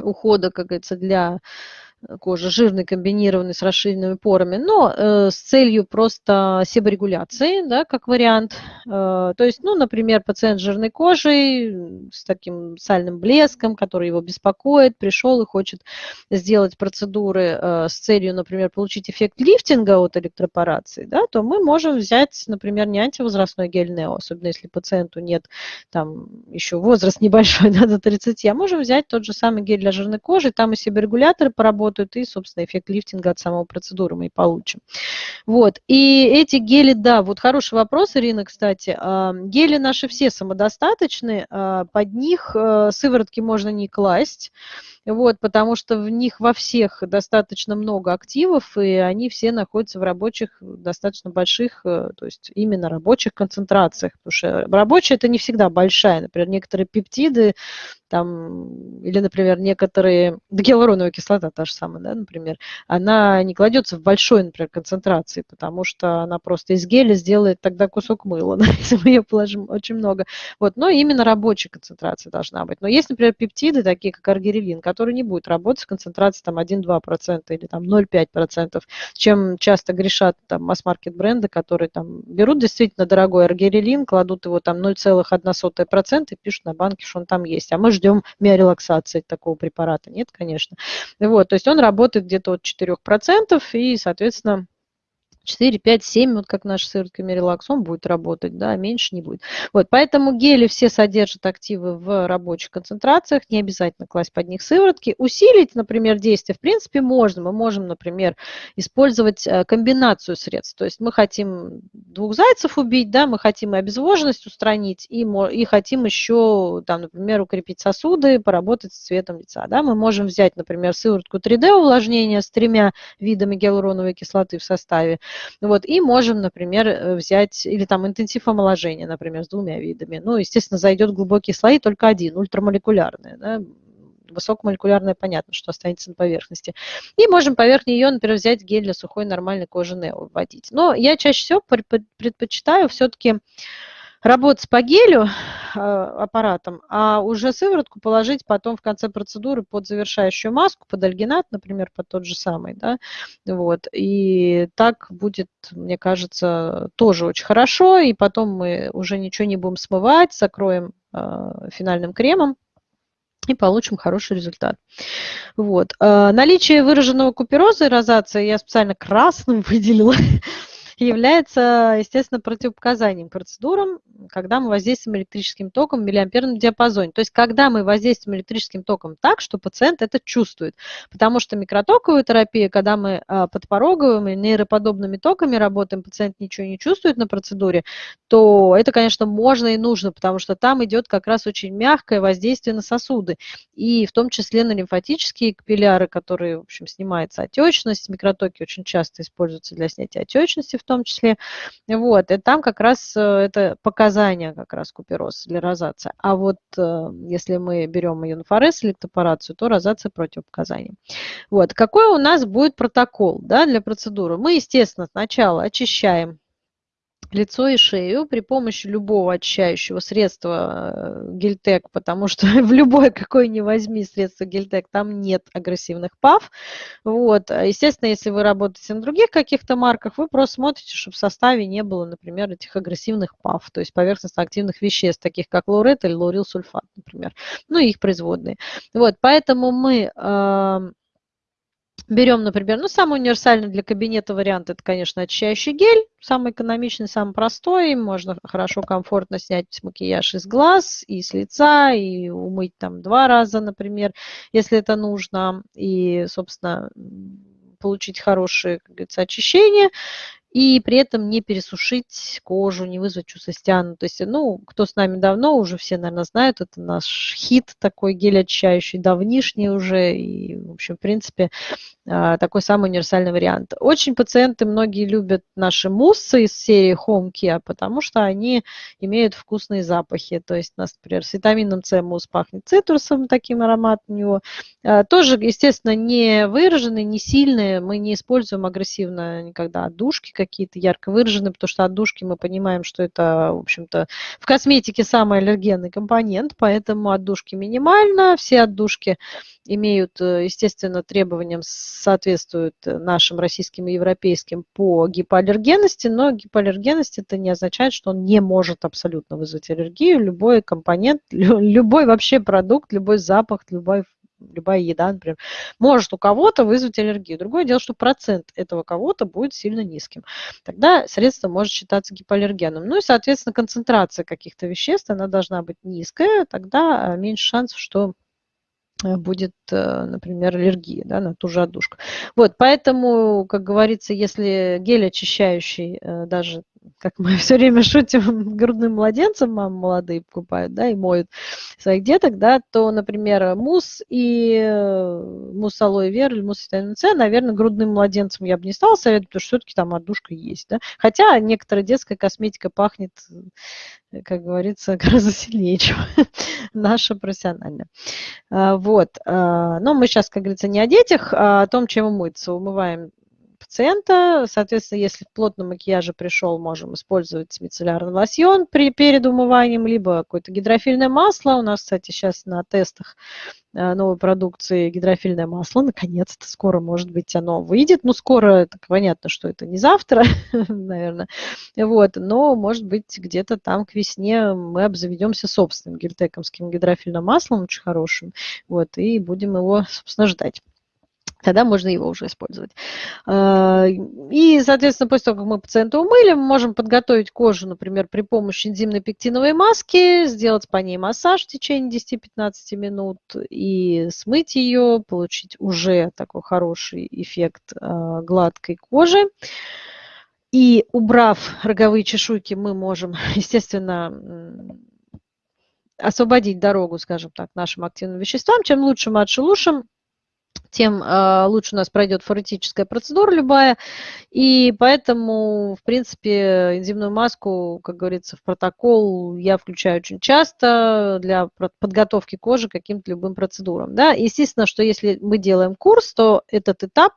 ухода, как говорится, для кожи жирный, комбинированный с расширенными порами, но э, с целью просто себорегуляции, да, как вариант. Э, то есть, ну, например, пациент с жирной кожей, с таким сальным блеском, который его беспокоит, пришел и хочет сделать процедуры э, с целью, например, получить эффект лифтинга от электропорации, да, то мы можем взять, например, не антивозрастной гель Нео, особенно если пациенту нет там еще возраст небольшой, да, до 30, а можем взять тот же самый гель для жирной кожи, там и себорегуляторы поработают, работают, и, собственно, эффект лифтинга от самого процедуры мы и получим. Вот. И эти гели, да, вот хороший вопрос, Ирина, кстати. А, гели наши все самодостаточны, а, под них э, сыворотки можно не класть, вот, потому что в них во всех достаточно много активов, и они все находятся в рабочих, достаточно больших, э, то есть именно рабочих концентрациях, потому что рабочая это не всегда большая, например, некоторые пептиды, там, или, например, некоторые, гиалуроновая кислота та же самая, да, например, она не кладется в большой, например, концентрации, потому что она просто из геля сделает тогда кусок мыла, да, если мы ее положим очень много. Вот, но именно рабочая концентрация должна быть. Но есть, например, пептиды, такие как аргирелин, который не будет работать с концентрацией там 1-2% или там 0,5%, чем часто грешат там масс-маркет бренды, которые там берут действительно дорогой аргирелин, кладут его там 0,1% и пишут на банке, что он там есть. А мы ждем миорелаксации такого препарата. Нет, конечно. Вот, то есть он работает где-то от 4%, и, соответственно, 4, 5, 7, вот как наш сыворотка Мерилакс, он будет работать, да, меньше не будет. Вот, поэтому гели все содержат активы в рабочих концентрациях, не обязательно класть под них сыворотки. Усилить, например, действие, в принципе, можно. Мы можем, например, использовать э, комбинацию средств. То есть мы хотим двух зайцев убить, да, мы хотим и обезвоженность устранить, и, и хотим еще, там, например, укрепить сосуды, поработать с цветом лица. Да. Мы можем взять, например, сыворотку 3D увлажнения с тремя видами гиалуроновой кислоты в составе, вот, и можем, например, э, взять, или там интенсив омоложения, например, с двумя видами. Ну, естественно, зайдет глубокие слои только один, ультрамолекулярный, да, высокомолекулярная, понятно, что останется на поверхности. И можем поверх нее, например, взять гель для сухой нормальной кожи Нео вводить. Но я чаще всего предпочитаю все-таки работать по гелю а, аппаратом, а уже сыворотку положить потом в конце процедуры под завершающую маску, под альгинат, например, под тот же самый, да, вот, и так будет, мне кажется, тоже очень хорошо, и потом мы уже ничего не будем смывать, закроем э, финальным кремом, и получим хороший результат. Вот. Наличие выраженного купероза и розации я специально красным выделила, является, естественно, противопоказанием процедурам, когда мы воздействуем электрическим током в миллиамперном диапазоне. То есть, когда мы воздействуем электрическим током так, что пациент это чувствует. Потому что микротоковая терапия, когда мы а, подпороговыми нейроподобными токами работаем, пациент ничего не чувствует на процедуре, то это, конечно, можно и нужно, потому что там идет как раз очень мягкое воздействие на сосуды. И в том числе на лимфатические капилляры, которые, в общем, снимается отечность. Микротоки очень часто используются для снятия отечности в том числе. Вот, и там как раз э, это показания как раз купероз для розации. А вот э, если мы берем ионофорез или лектопорацию, то розация противопоказаний. Вот, какой у нас будет протокол да, для процедуры? Мы, естественно, сначала очищаем лицо и шею при помощи любого очищающего средства э, гельтек, потому что в любое какое ни возьми средство гельтек, там нет агрессивных ПАВ. Вот. А, естественно, если вы работаете на других каких-то марках, вы просто смотрите, чтобы в составе не было, например, этих агрессивных ПАВ, то есть поверхностно-активных веществ, таких как лаурет или лаурилсульфат, например, ну и их производные. Вот. Поэтому мы Берем, например, ну, самый универсальный для кабинета вариант, это, конечно, очищающий гель, самый экономичный, самый простой, можно хорошо, комфортно снять макияж из глаз, и с лица, и умыть там два раза, например, если это нужно, и, собственно, получить хорошее, как говорится, очищение и при этом не пересушить кожу, не вызвать чувство стяна. То есть, ну, кто с нами давно, уже все, наверное, знают, это наш хит такой гель очищающий, давнишний уже, и, в общем, в принципе, такой самый универсальный вариант. Очень пациенты многие любят наши муссы из серии Home Care, потому что они имеют вкусные запахи. То есть у нас, например, с витамином С мусс пахнет цитрусом, таким аромат у него. А, тоже, естественно, не выраженный, не сильный. Мы не используем агрессивно никогда отдушки какие-то ярко выраженные, потому что отдушки мы понимаем, что это, в общем-то, в косметике самый аллергенный компонент, поэтому отдушки минимально. Все отдушки имеют, э, естественно, требованиям, соответствуют нашим российским и европейским по гипоаллергенности, но гипоаллергенность это не означает, что он не может абсолютно вызвать аллергию. Любой компонент, любой вообще продукт, любой запах, любой любая еда, например, может у кого-то вызвать аллергию. Другое дело, что процент этого кого-то будет сильно низким. Тогда средство может считаться гипоаллергеном. Ну и, соответственно, концентрация каких-то веществ, она должна быть низкая, тогда меньше шансов, что Э, будет, э, например, аллергия да, на ту же отдушку. Вот, поэтому, как говорится, если гель очищающий, э, даже как мы все время шутим, грудным младенцем мамы молодые покупают, да, и моют своих деток, да, то, например, мусс и э, мусс алоэ вера или мусс витамин С, наверное, грудным младенцем я бы не стала советовать, потому что все-таки там отдушка есть, да. Хотя некоторая детская косметика пахнет, э, как говорится, гораздо сильнее, чем наша профессиональная. А, вот. А, но мы сейчас, как говорится, не о детях, а о том, чем умыться. Умываем пациента. Соответственно, если в плотном макияже пришел, можем использовать мицеллярный лосьон при, перед умыванием, либо какое-то гидрофильное масло. У нас, кстати, сейчас на тестах э, новой продукции гидрофильное масло. Наконец-то скоро, может быть, оно выйдет. Ну, скоро, так понятно, что это не завтра, наверное. Вот, но, может быть, где-то там к весне мы обзаведемся собственным гельтекомским гидрофильным маслом, очень хорошим. Вот, и будем его, собственно, ждать тогда можно его уже использовать. А, и, соответственно, после того, как мы пациента умыли, мы можем подготовить кожу, например, при помощи энзимной пектиновой маски, сделать по ней массаж в течение 10-15 минут и смыть ее, получить уже такой хороший эффект а, гладкой кожи. И убрав роговые чешуйки, мы можем, естественно, освободить дорогу, скажем так, нашим активным веществам. Чем лучше мы отшелушим, тем э, лучше у нас пройдет форетическая процедура любая. И поэтому, в принципе, энзимную маску, как говорится, в протокол я включаю очень часто для подготовки кожи к каким-то любым процедурам. Да? Естественно, что если мы делаем курс, то этот этап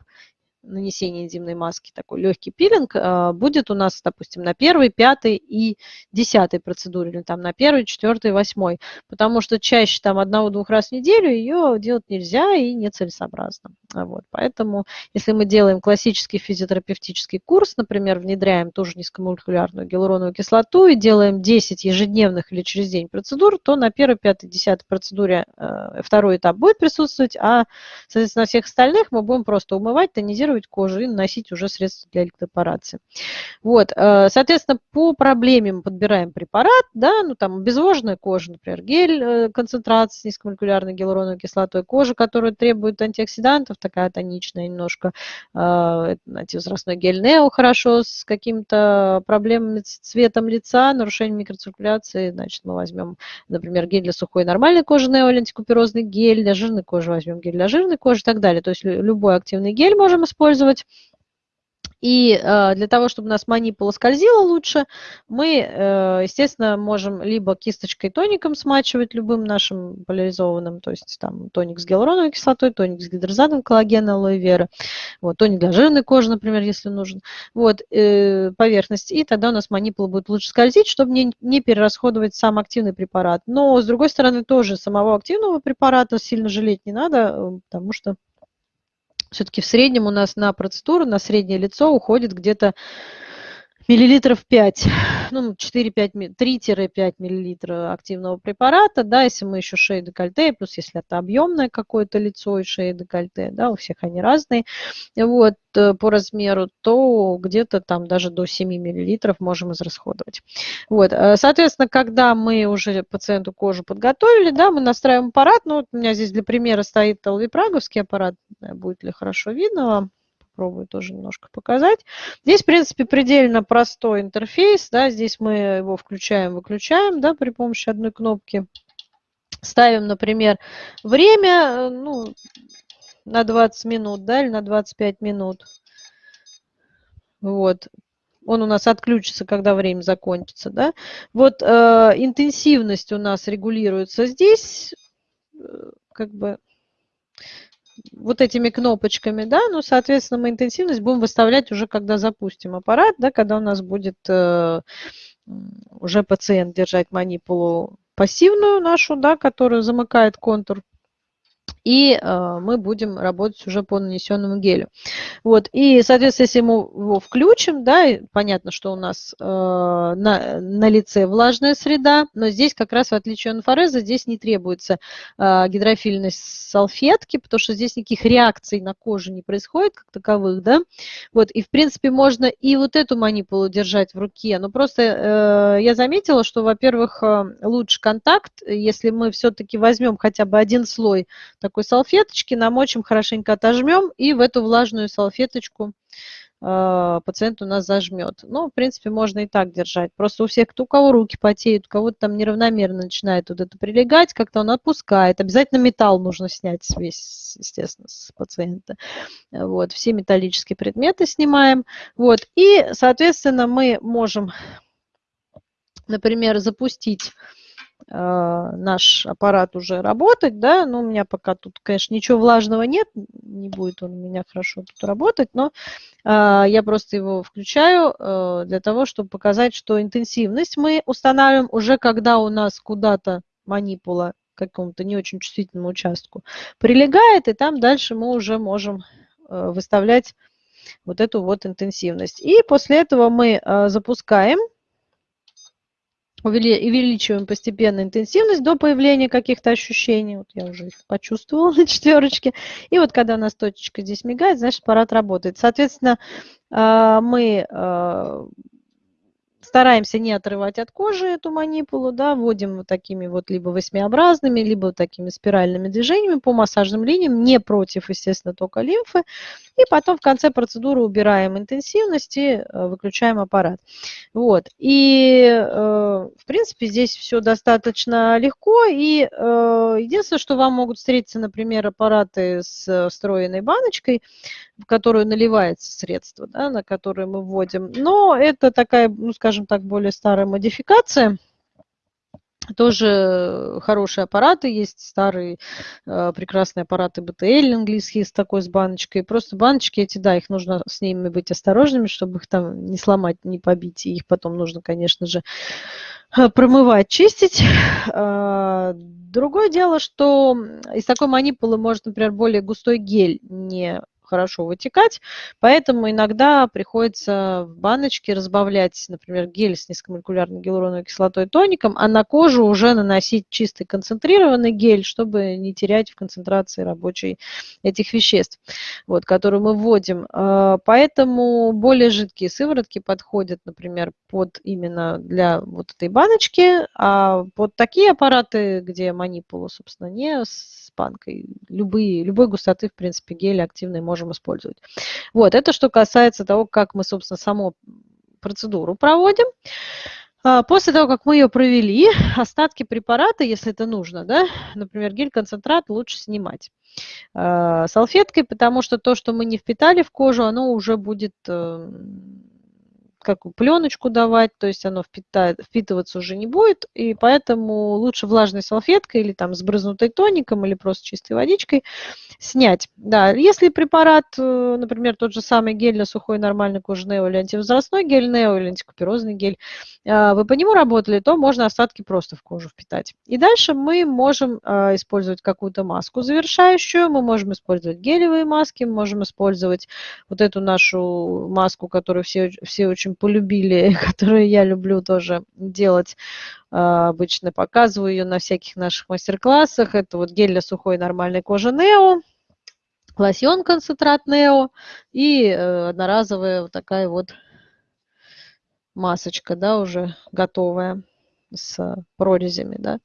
нанесения энзимной маски, такой легкий пилинг, а, будет у нас, допустим, на первой, пятой и десятой процедуре, или там на первой, четвертой, восьмой, потому что чаще там одного-двух раз в неделю ее делать нельзя и нецелесообразно. Вот, поэтому, если мы делаем классический физиотерапевтический курс, например, внедряем тоже низкомолекулярную гиалуроновую кислоту и делаем 10 ежедневных или через день процедур, то на первой, пятой, десятой процедуре э, второй этап будет присутствовать, а, соответственно, на всех остальных мы будем просто умывать, тонизировать, тонизировать кожу и наносить уже средства для электропорации. Вот, э, соответственно, по проблеме мы подбираем препарат, да, ну там обезвоженная кожа, например, гель э, концентрации с низкомолекулярной гиалуроновой кислотой, кожа, которая требует антиоксидантов, такая тоничная немножко, э, антивозрастной гель Нео хорошо, с какими-то проблемами с цветом лица, нарушением микроциркуляции, значит, мы возьмем, например, гель для сухой нормальной кожи Нео антикуперозный гель, для жирной кожи возьмем гель для жирной кожи и так далее. То есть любой активный гель можем использовать, использовать. И э, для того, чтобы у нас манипула скользила лучше, мы, э, естественно, можем либо кисточкой тоником смачивать любым нашим поляризованным, то есть там тоник с гиалуроновой кислотой, тоник с гидрозатом коллагена, алоэ вера, вот, тоник для жирной кожи, например, если нужен, вот, э, поверхность, и тогда у нас манипула будет лучше скользить, чтобы не, не перерасходовать сам активный препарат. Но, с другой стороны, тоже самого активного препарата сильно жалеть не надо, потому что все-таки в среднем у нас на процедуру, на среднее лицо уходит где-то миллилитров 5, ну, 4-5, 3-5 миллилитров активного препарата, да, если мы еще шея декольте, плюс если это объемное какое-то лицо и шея декольте, да, у всех они разные, вот, э, по размеру, то где-то там даже до 7 миллилитров можем израсходовать. Вот, э, соответственно, когда мы уже пациенту кожу подготовили, да, мы настраиваем аппарат, ну, вот у меня здесь для примера стоит алвипраговский аппарат, будет ли хорошо видно вам, попробую тоже немножко показать. Здесь, в принципе, предельно простой интерфейс. Да, здесь мы его включаем, выключаем да, при помощи одной кнопки. Ставим, например, время э, ну, на 20 минут да, или на 25 минут. Вот. Он у нас отключится, когда время закончится. Да? Вот э, интенсивность у нас регулируется здесь. Э, как бы вот этими кнопочками, да, ну, соответственно, мы интенсивность будем выставлять уже, когда запустим аппарат, да, когда у нас будет э, уже пациент держать манипулу пассивную нашу, да, которая замыкает контур и э, мы будем работать уже по нанесенному гелю. Вот, и, соответственно, если мы его включим, да, понятно, что у нас э, на, на лице влажная среда, но здесь как раз, в отличие от инфореза, здесь не требуется э, гидрофильность салфетки, потому что здесь никаких реакций на коже не происходит как таковых, да, вот, и, в принципе, можно и вот эту манипулу держать в руке, но просто я заметила, что, во-первых, лучше контакт, если мы все-таки возьмем хотя бы один слой такой салфеточки, намочим, хорошенько отожмем и в эту влажную салфеточку э, пациент у нас зажмет. Ну, в принципе, можно и так держать. Просто у всех, кто, у кого руки потеют, у кого-то там неравномерно начинает вот это прилегать, как-то он отпускает. Обязательно металл нужно снять весь, естественно, с пациента. Вот, все металлические предметы снимаем. Вот, и, соответственно, мы можем, например, запустить наш аппарат уже работать, да, но у меня пока тут, конечно, ничего влажного нет, не будет он у меня хорошо тут работать, но э, я просто его включаю э, для того, чтобы показать, что интенсивность мы устанавливаем уже когда у нас куда-то манипула какому-то не очень чувствительному участку прилегает, и там дальше мы уже можем э, выставлять вот эту вот интенсивность. И после этого мы запускаем увеличиваем постепенно интенсивность до появления каких-то ощущений. Вот я уже их почувствовала на четверочке. И вот когда у нас точечка здесь мигает, значит аппарат работает. Соответственно, а, мы а, стараемся не отрывать от кожи эту манипулу, да, вводим вот такими вот либо восьмиобразными, либо такими спиральными движениями по массажным линиям, не против, естественно, тока лимфы. И потом в конце процедуры убираем интенсивность и э, выключаем аппарат. Вот. И, э, в принципе, здесь все достаточно легко. И э, единственное, что вам могут встретиться, например, аппараты с встроенной баночкой, в которую наливается средство, да, на которое мы вводим. Но это такая, ну, скажем так, более старая модификация. Тоже хорошие аппараты есть, старые э, прекрасные аппараты BTL английские с такой с баночкой. Просто баночки эти, да, их нужно с ними быть осторожными, чтобы их там не сломать, не побить. И их потом нужно, конечно же, э, промывать, чистить. Э, другое дело, что из такой манипулы может, например, более густой гель не хорошо вытекать, поэтому иногда приходится в баночке разбавлять, например, гель с низкомолекулярной гиалуроновой кислотой тоником, а на кожу уже наносить чистый концентрированный гель, чтобы не терять в концентрации рабочей этих веществ, вот, которые мы вводим. А, поэтому более жидкие сыворотки подходят, например, под именно для вот этой баночки, а под такие аппараты, где манипула, собственно, не с банкой, любые, любой густоты, в принципе, гель активный можно можем использовать. Вот, это что касается того, как мы, собственно, саму процедуру проводим. А, после того, как мы ее провели, остатки препарата, если это нужно, да, например, гель-концентрат лучше снимать а, салфеткой, потому что то, что мы не впитали в кожу, оно уже будет эм, как пленочку давать, то есть оно впитает, впитываться уже не будет, и поэтому лучше влажной салфеткой или там сбрызнутой тоником или просто чистой водичкой снять. Да, если препарат, э, например, тот же самый гель для сухой нормальной кожи Нео или антивозрастной гель Нео или антикуперозный гель, э, вы по нему работали, то можно остатки просто в кожу впитать. И дальше мы можем э, использовать какую-то маску завершающую, мы можем использовать гелевые маски, мы можем использовать вот эту нашу маску, которую все, все очень полюбили, которую я люблю тоже делать обычно показываю ее на всяких наших мастер-классах. Это вот гель для сухой нормальной кожи Нео лосьон концентрат Нео и э, одноразовая вот такая вот масочка, да, уже готовая с прорезями, да,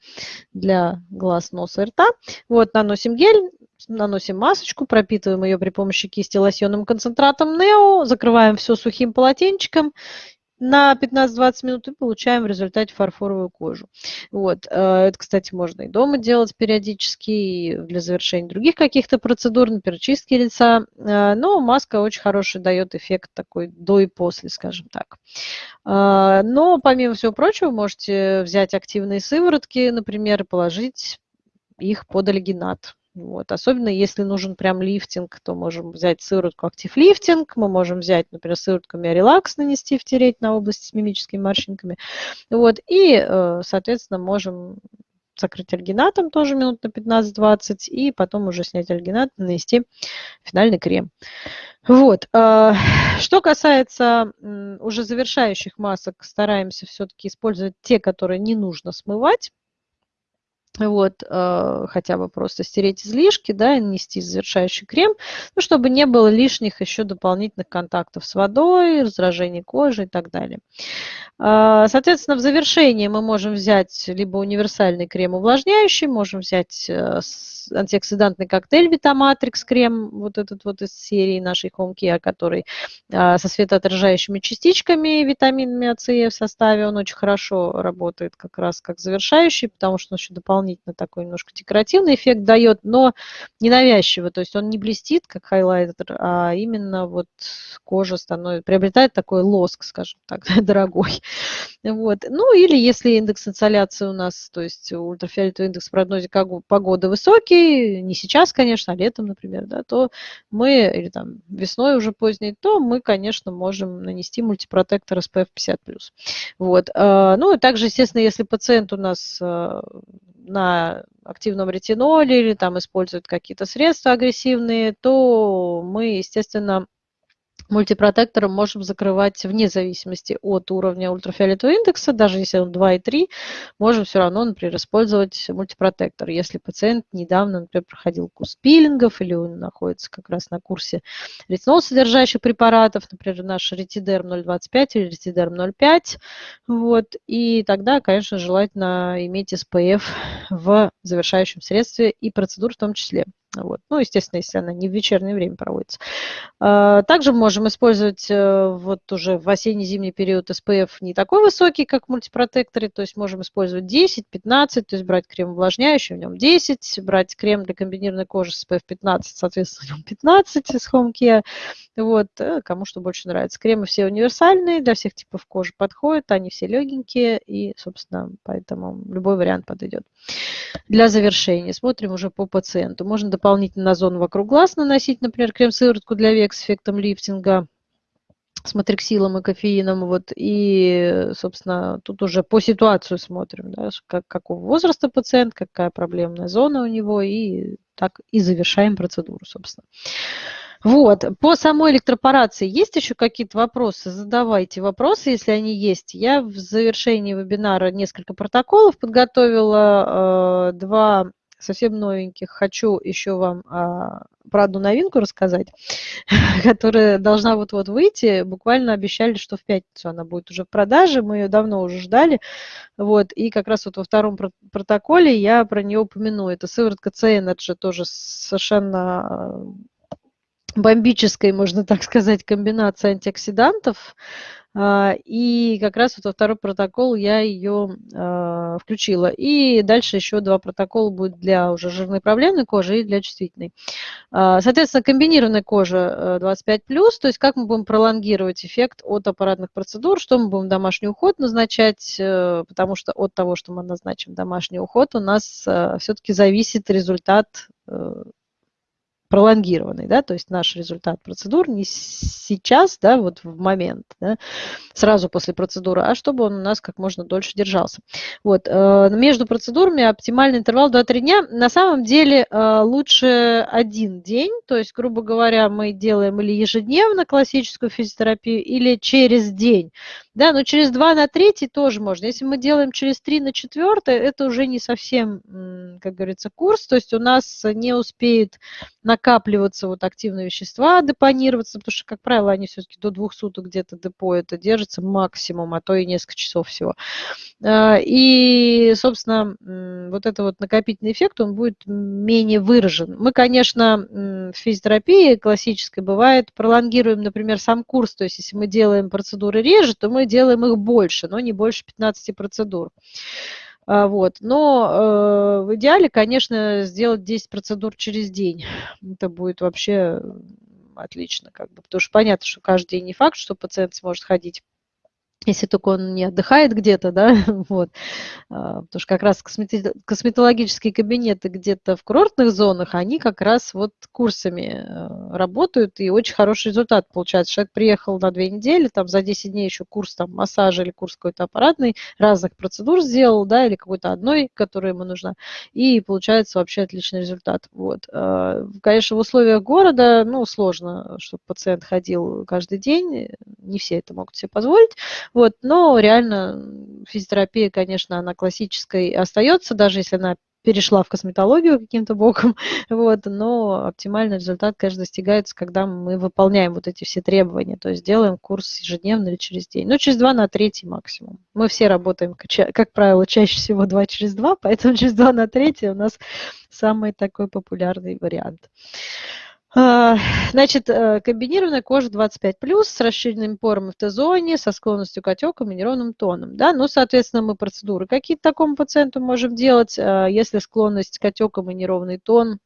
для глаз, носа и рта. Вот, наносим гель, наносим масочку, пропитываем ее при помощи кисти лосьонным концентратом Нео, закрываем все сухим полотенчиком на 15-20 минут и получаем в результате фарфоровую кожу. Вот. Э, это, кстати, можно и дома делать периодически, и для завершения других каких-то процедур, например, чистки лица. Э, но маска очень хороший дает эффект такой до и после, скажем так. Э, но, помимо всего прочего, можете взять активные сыворотки, например, положить их под альгинат. Вот. Особенно если нужен прям лифтинг, то можем взять сыворотку актив лифтинг, мы можем взять, например, сыворотку миорелакс нанести, втереть на область с мимическими морщинками. Вот. И, э, соответственно, можем закрыть альгинатом тоже минут на 15-20 и потом уже снять альгинат, нанести финальный крем. Вот. Э, что касается уже завершающих масок, стараемся все-таки использовать те, которые не нужно смывать вот, э, хотя бы просто стереть излишки, да, и нанести завершающий крем, ну, чтобы не было лишних еще дополнительных контактов с водой, раздражения кожи и так далее. Э, соответственно, в завершении мы можем взять либо универсальный крем увлажняющий, можем взять э, антиоксидантный коктейль Витаматрикс крем, вот этот вот из серии нашей Home Care, который а, со светоотражающими частичками, витаминами АЦ в составе, он очень хорошо работает как раз как завершающий, потому что он еще дополнительно такой немножко декоративный эффект дает, но ненавязчиво, то есть он не блестит, как хайлайтер, а именно вот кожа становится, приобретает такой лоск, скажем так, дорогой. Вот. Ну или если индекс инсоляции у нас, то есть ультрафиолетовый индекс в прогнозе погоды высокий, не сейчас, конечно, а летом, например, да, то мы, или там весной уже поздней, то мы, конечно, можем нанести мультипротектор SPF 50+. Вот. А, ну и также, естественно, если пациент у нас а, на активном ретиноле или там использует какие-то средства агрессивные, то мы, естественно, мультипротектором можем закрывать вне зависимости от уровня ультрафиолетового индекса, даже если он 2 и 3, можем все равно, например, использовать мультипротектор. Если пациент недавно, например, проходил курс пилингов или он находится как раз на курсе ретинол содержащих препаратов, например, наш ретидерм 0,25 или ретидерм 0,5, вот, и тогда, конечно, желательно иметь SPF в завершающем средстве и процедур в том числе. Вот. Ну, естественно, если она не в вечернее время проводится. А, также можем использовать э, вот уже в осенне-зимний период SPF не такой высокий, как в мультипротекторе, то есть можем использовать 10, 15, то есть брать крем увлажняющий, в нем 10, брать крем для комбинированной кожи SPF 15, соответственно, в нем 15 из Home Care. Вот, э, кому что больше нравится. Кремы все универсальные, для всех типов кожи подходят, они все легенькие, и, собственно, поэтому любой вариант подойдет. Для завершения смотрим уже по пациенту. Можно дополнительно на зону вокруг глаз наносить, например, крем-сыворотку для век с эффектом лифтинга с матриксилом и кофеином. Вот, и, собственно, тут уже по ситуацию смотрим, да, как, какого возраста пациент, какая проблемная зона у него, и так и завершаем процедуру, собственно. Вот, по самой электропорации есть еще какие-то вопросы? Задавайте вопросы, если они есть. Я в завершении вебинара несколько протоколов подготовила, э, два совсем новеньких. Хочу еще вам а, про одну новинку рассказать, которая должна вот-вот выйти. Буквально обещали, что в пятницу она будет уже в продаже. Мы ее давно уже ждали. Вот, и как раз вот во втором протоколе я про нее упомяну. Это сыворотка C-Energy, тоже совершенно бомбической, можно так сказать, комбинации антиоксидантов. А, и как раз вот во второй протокол я ее а, включила. И дальше еще два протокола будет для уже жирной проблемной кожи и для чувствительной. А, соответственно, комбинированная кожа 25+, то есть как мы будем пролонгировать эффект от аппаратных процедур, что мы будем домашний уход назначать, э, потому что от того, что мы назначим домашний уход, у нас все-таки зависит результат э, пролонгированный, да, то есть наш результат процедур не сейчас, да, вот в момент, да, сразу после процедуры, а чтобы он у нас как можно дольше держался. Вот, э, между процедурами оптимальный интервал 2-3 дня. На самом деле э, лучше один день, то есть, грубо говоря, мы делаем или ежедневно классическую физиотерапию, или через день. Да, но через 2 на 3 тоже можно. Если мы делаем через 3 на 4, это уже не совсем, как говорится, курс, то есть у нас не успеет накапливаться вот активные вещества, депонироваться, потому что, как правило, они все-таки до двух суток где-то депо это держится максимум, а то и несколько часов всего. А, и, собственно, вот этот вот накопительный эффект, он будет менее выражен. Мы, конечно, в физиотерапии классической бывает, пролонгируем, например, сам курс, то есть если мы делаем процедуры реже, то мы делаем их больше, но не больше 15 процедур. А, вот. Но э, в идеале, конечно, сделать 10 процедур через день. Это будет вообще отлично, как бы, потому что понятно, что каждый день не факт, что пациент сможет ходить если только он не отдыхает где-то, да, вот, а, потому что как раз косметологические кабинеты где-то в курортных зонах, они как раз вот курсами э, работают, и очень хороший результат получается. Человек приехал на две недели, там за 10 дней еще курс там массажа или курс какой-то аппаратный, разных процедур сделал, да, или какой-то одной, которая ему нужна, и получается вообще отличный результат, вот. А, конечно, в условиях города, ну, сложно, чтобы пациент ходил каждый день, не все это могут себе позволить, вот, но реально физиотерапия, конечно, она классической остается, даже если она перешла в косметологию каким-то боком, вот, но оптимальный результат, конечно, достигается, когда мы выполняем вот эти все требования, то есть делаем курс ежедневно или через день, ну, через два на третий максимум. Мы все работаем, как правило, чаще всего два через два, поэтому через два на третий у нас самый такой популярный вариант. А, значит, э, комбинированная кожа 25+, с расширенными порами в Т-зоне, со склонностью к отекам и неровным тоном. Да? Ну, соответственно, мы процедуры какие-то такому пациенту можем делать, а, если склонность к отекам и неровный тон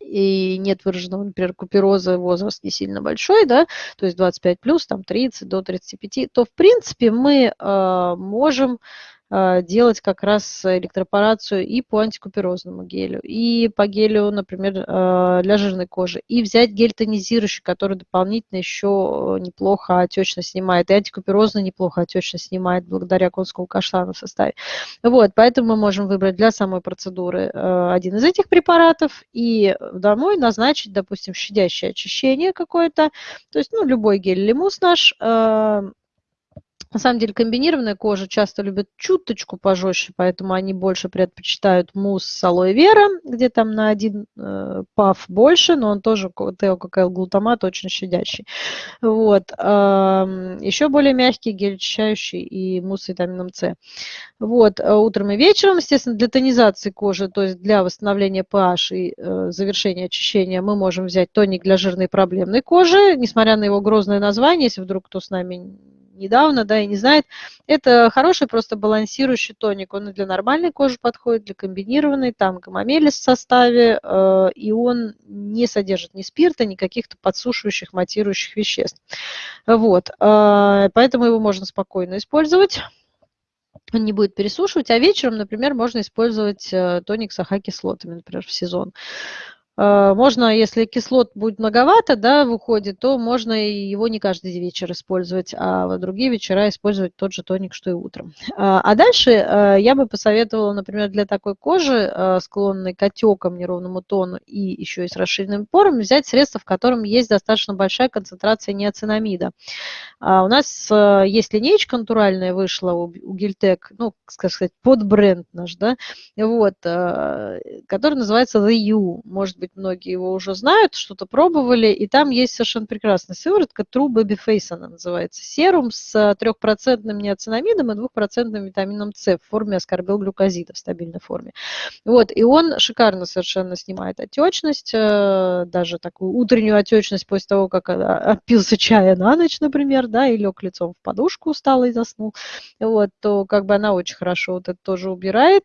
и нет выраженного, например, купероза, возраст не сильно большой, да, то есть 25 плюс, там 30 до 35, то в принципе мы э, можем а, делать как раз электропорацию и по антикуперозному гелю, и по гелю, например, а, для жирной кожи, и взять гель тонизирующий, который дополнительно еще неплохо отечность снимает, и антикуперозно неплохо отечность снимает благодаря конскому каштану в составе. Вот, поэтому мы можем выбрать для самой процедуры а, один из этих препаратов и домой назначить, допустим, щадящее очищение какое-то, то есть, ну, любой гель или мусс наш, на самом деле комбинированная кожа часто любит чуточку пожестче, поэтому они больше предпочитают мусс с алоэ вера, где там на один э, паф больше, но он тоже теококайл-глутамат очень щадящий. Вот. Э, еще более мягкий, гель очищающий и мусс с витамином С. Вот. А утром и вечером, естественно, для тонизации кожи, то есть для восстановления pH и э, завершения очищения мы можем взять тоник для жирной проблемной кожи, несмотря на его грозное название, если вдруг кто с нами недавно, да, и не знает, это хороший просто балансирующий тоник. Он и для нормальной кожи подходит, для комбинированной, там гомомелис в составе, э, и он не содержит ни спирта, ни каких-то подсушивающих, матирующих веществ. Вот, э, поэтому его можно спокойно использовать он не будет пересушивать, а вечером, например, можно использовать э, тоник с АХ-кислотами, например, в сезон. Э, можно, если кислот будет многовато, да, выходит, то можно его не каждый вечер использовать, а в другие вечера использовать тот же тоник, что и утром. А, а дальше э, я бы посоветовала, например, для такой кожи, э, склонной к отекам, неровному тону и еще и с расширенными порами, взять средство, в котором есть достаточно большая концентрация неоцинамида. А у нас есть линейка натуральная вышла у, Гильтек, ну, как сказать, под бренд наш, да, вот, который называется The U, может быть, быть, многие его уже знают, что-то пробовали, и там есть совершенно прекрасная сыворотка, True Baby Face она называется, серум с трехпроцентным неоцинамидом и двухпроцентным витамином С в форме аскорбилглюкозида в стабильной форме. Вот, и он шикарно совершенно снимает отечность, э, даже такую утреннюю отечность после того, как опился чая на ночь, например, да, и лег лицом в подушку, устал и заснул, вот, то как бы она очень хорошо вот это тоже убирает.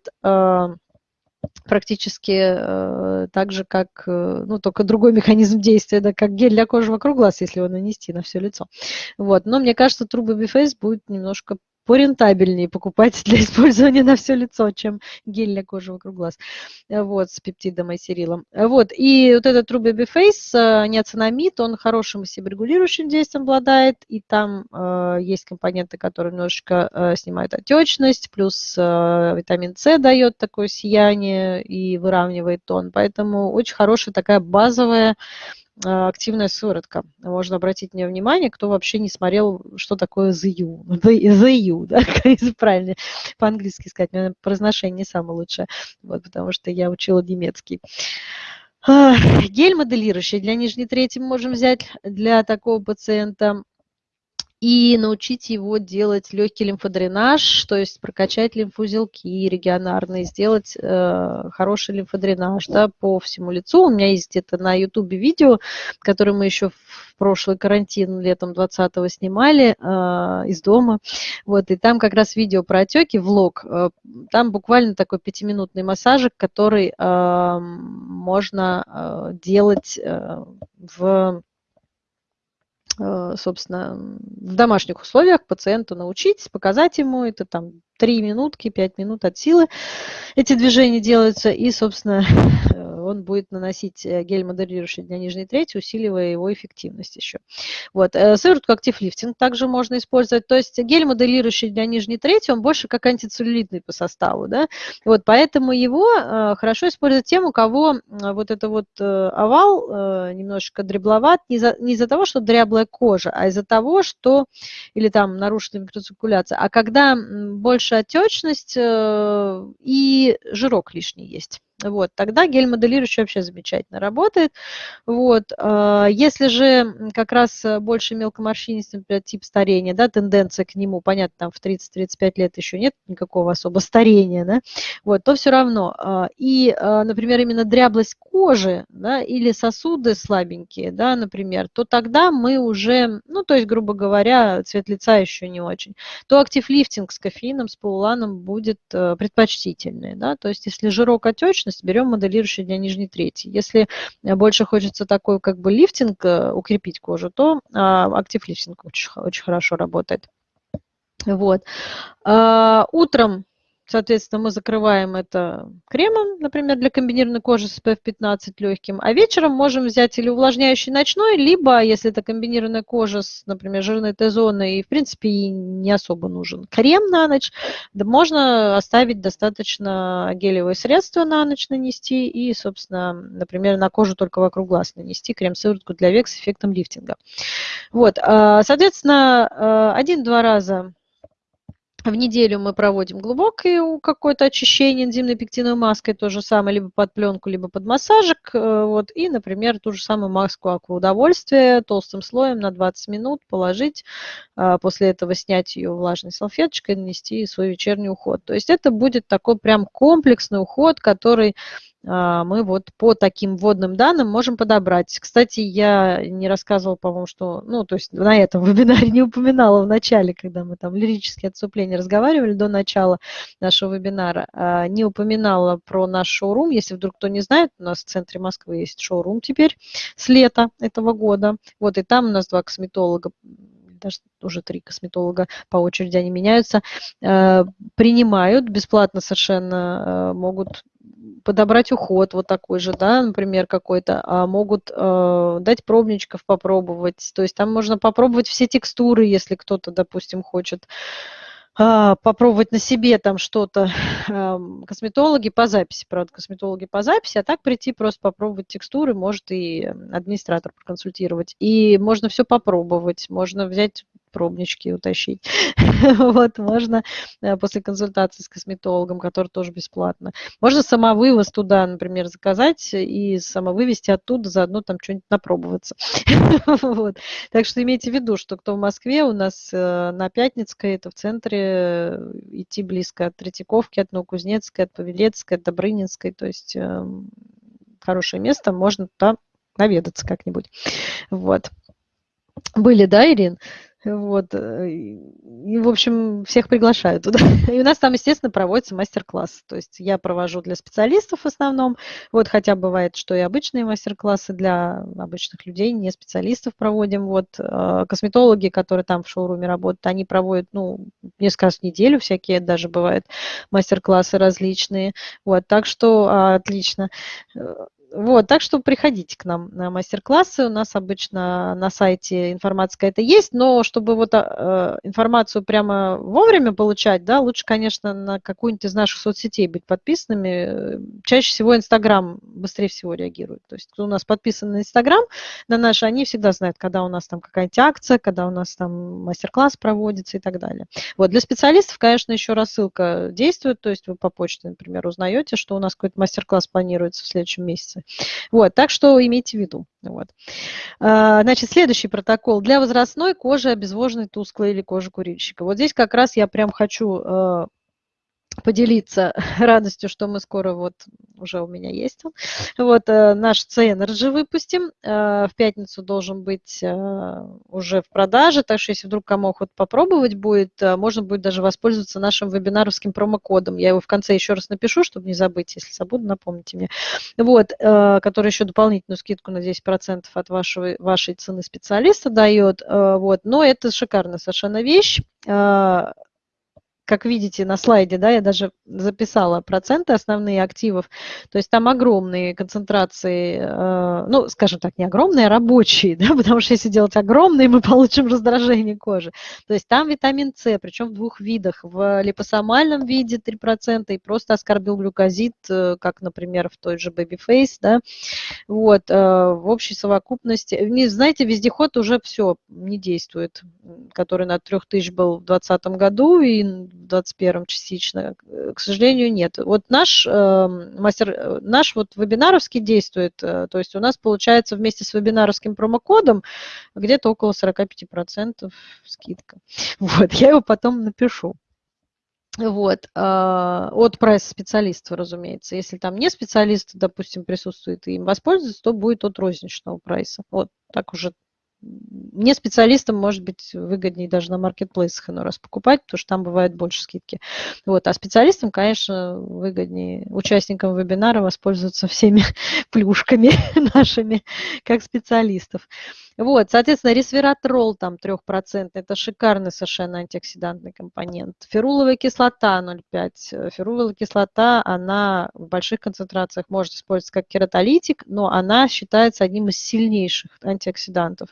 Практически э, так же, как, э, ну, только другой механизм действия, да, как гель для кожи вокруг глаз, если его нанести на все лицо. Вот. Но мне кажется, Baby Face будет немножко порентабельнее покупать для использования на все лицо, чем гель для кожи вокруг глаз, вот, с пептидом и серилом. Вот, и вот этот True Baby Face, э, неоцинамид, он хорошим себорегулирующим действием обладает, и там э, есть компоненты, которые немножечко э, снимают отечность, плюс э, витамин С дает такое сияние и выравнивает тон, поэтому очень хорошая такая базовая активная сыворотка. Можно обратить мне внимание, кто вообще не смотрел, что такое ZU. ZU, да, если правильно по-английски сказать. Меня произношение не самое лучшее, вот, потому что я учила немецкий. А, гель моделирующий для нижней трети мы можем взять для такого пациента и научить его делать легкий лимфодренаж, то есть прокачать лимфузелки регионарные, сделать э, хороший лимфодренаж да, по всему лицу. У меня есть где-то на ютубе видео, которое мы еще в прошлый карантин летом 20-го снимали э, из дома. Вот, и там как раз видео про отеки, влог. Э, там буквально такой пятиминутный массажик, который э, можно э, делать э, в собственно, в домашних условиях пациенту научить, показать ему это там 3 минутки, 5 минут от силы эти движения делаются, и, собственно, он будет наносить гель моделирующий для нижней трети, усиливая его эффективность еще. Вот. Сыворотку актив лифтинг также можно использовать. То есть гель моделирующий для нижней трети, он больше как антицеллюлитный по составу. Да? Вот, поэтому его хорошо использовать тем, у кого вот это вот овал немножечко дребловат не из-за из того, что дряблая кожа, а из-за того, что или там нарушена микроциркуляция, а когда больше отечность э, и жирок лишний есть. Вот, тогда гель моделирующий вообще замечательно работает. Вот, а, если же как раз больше мелкоморщинистый, например, тип старения, да, тенденция к нему, понятно, там в 30-35 лет еще нет никакого особо старения, да, вот, то все равно. А, и, а, например, именно дряблость кожи, да, или сосуды слабенькие, да, например, то тогда мы уже, ну, то есть, грубо говоря, цвет лица еще не очень, то актив лифтинг с кофеином, с полуланом будет предпочтительный, да, то есть, если жирок отечный, поверхность, берем моделирующий для нижней трети. Если э, больше хочется такой как бы лифтинг, э, укрепить кожу, то а, актив лифтинг очень, очень хорошо работает. Вот. А, утром Соответственно, мы закрываем это кремом, например, для комбинированной кожи с SPF 15 легким, а вечером можем взять или увлажняющий ночной, либо, если это комбинированная кожа с, например, жирной Т-зоной, и, в принципе, и не особо нужен крем на ночь, да можно оставить достаточно гелевые средства на ночь нанести и, собственно, например, на кожу только вокруг глаз нанести крем-сыворотку для век с эффектом лифтинга. Вот, а, соответственно, а, один-два раза в неделю мы проводим глубокое какое-то очищение энзимной пектиновой маской, то же самое, либо под пленку, либо под массажик. Э, вот, и, например, ту же самую маску акваудовольствия толстым слоем на 20 минут положить, а, после этого снять ее влажной салфеточкой, нанести свой вечерний уход. То есть это будет такой прям комплексный уход, который мы вот по таким вводным данным можем подобрать. Кстати, я не рассказывала, по-моему, что, ну, то есть на этом вебинаре не упоминала в начале, когда мы там лирические отступления разговаривали до начала нашего вебинара, а, не упоминала про наш шоурум. Если вдруг кто не знает, у нас в центре Москвы есть шоурум теперь с лета этого года. Вот, и там у нас два косметолога даже уже три косметолога по очереди они меняются, а, принимают бесплатно совершенно, могут подобрать уход вот такой же, да, например, какой-то, а могут э, дать пробничков попробовать. То есть там можно попробовать все текстуры, если кто-то, допустим, хочет э, попробовать на себе там что-то. Косметологи по записи, правда, косметологи по записи, а так прийти просто попробовать текстуры, может и администратор проконсультировать. И можно все попробовать, можно взять пробнички утащить. вот, можно э, после консультации с косметологом, который тоже бесплатно. Можно самовывоз туда, например, заказать и самовывести оттуда, заодно там что-нибудь напробоваться. вот. Так что имейте в виду, что кто в Москве, у нас э, на Пятницкой, это в центре, э, идти близко от Третьяковки, от Новокузнецкой, от Павелецкой, от Добрынинской, то есть эм, хорошее место, можно туда наведаться как-нибудь. Вот. Были, да, Ирин? Вот. Э, и, в общем, всех приглашаю туда. И у нас там, естественно, проводится мастер-класс. То есть я провожу для специалистов в основном. Вот, хотя бывает, что и обычные мастер-классы для обычных людей, не специалистов проводим. Вот. Э, косметологи, которые там в шоуруме работают, они проводят, ну, несколько раз в неделю всякие даже бывают мастер-классы различные. Вот, так что а, отлично. Вот, так что приходите к нам на мастер-классы. У нас обычно на сайте информация какая-то есть, но чтобы вот э, информацию прямо вовремя получать, да, лучше, конечно, на какую-нибудь из наших соцсетей быть подписанными. Чаще всего Инстаграм быстрее всего реагирует. То есть, кто у нас подписан на Инстаграм, на наш, они всегда знают, когда у нас там какая-нибудь акция, когда у нас там мастер-класс проводится и так далее. Вот, для специалистов, конечно, еще рассылка действует, то есть вы по почте, например, узнаете, что у нас какой-то мастер-класс планируется в следующем месяце. Вот, так что имейте в виду. Вот. А, значит, следующий протокол. Для возрастной кожи обезвоженной тусклой или кожи курильщика. Вот здесь как раз я прям хочу э, поделиться радостью, что мы скоро, вот уже у меня есть он, вот э, наш C-Energy выпустим. Э, в пятницу должен быть э, уже в продаже, так что если вдруг кому охота попробовать будет, можно будет даже воспользоваться нашим вебинаровским промокодом. Я его в конце еще раз напишу, чтобы не забыть, если забуду, напомните мне. Вот, который еще дополнительную скидку на 10% от вашего, вашей цены специалиста дает. Вот, но это шикарная совершенно вещь как видите на слайде, да, я даже записала проценты основные активов, то есть там огромные концентрации, э, ну, скажем так, не огромные, а рабочие, да, потому что если делать огромные, мы получим раздражение кожи. То есть там витамин С, причем в двух видах, в липосомальном виде 3% и просто аскорбилглюкозид, э, как, например, в той же Babyface, да, вот, э, в общей совокупности. Не, знаете, вездеход уже все не действует, который на 3000 был в 2020 году и в 2021 частично. К сожалению, нет. Вот наш мастер, наш вот вебинаровский действует, то есть у нас получается вместе с вебинаровским промокодом где-то около 45% скидка. Вот, я его потом напишу. Вот, а, от прайс-специалиста, разумеется. Если там не специалист, допустим, присутствует и им воспользуется, то будет от розничного прайса. Вот, так уже мне специалистам может быть выгоднее даже на маркетплейсах иной раз покупать, потому что там бывает больше скидки. Вот. А специалистам, конечно, выгоднее участникам вебинара воспользоваться всеми плюшками нашими, как специалистов. Вот, соответственно, ресвератрол там 3%, это шикарный совершенно антиоксидантный компонент. Феруловая кислота 0,5. Феруловая кислота, она в больших концентрациях может использоваться как кератолитик, но она считается одним из сильнейших антиоксидантов.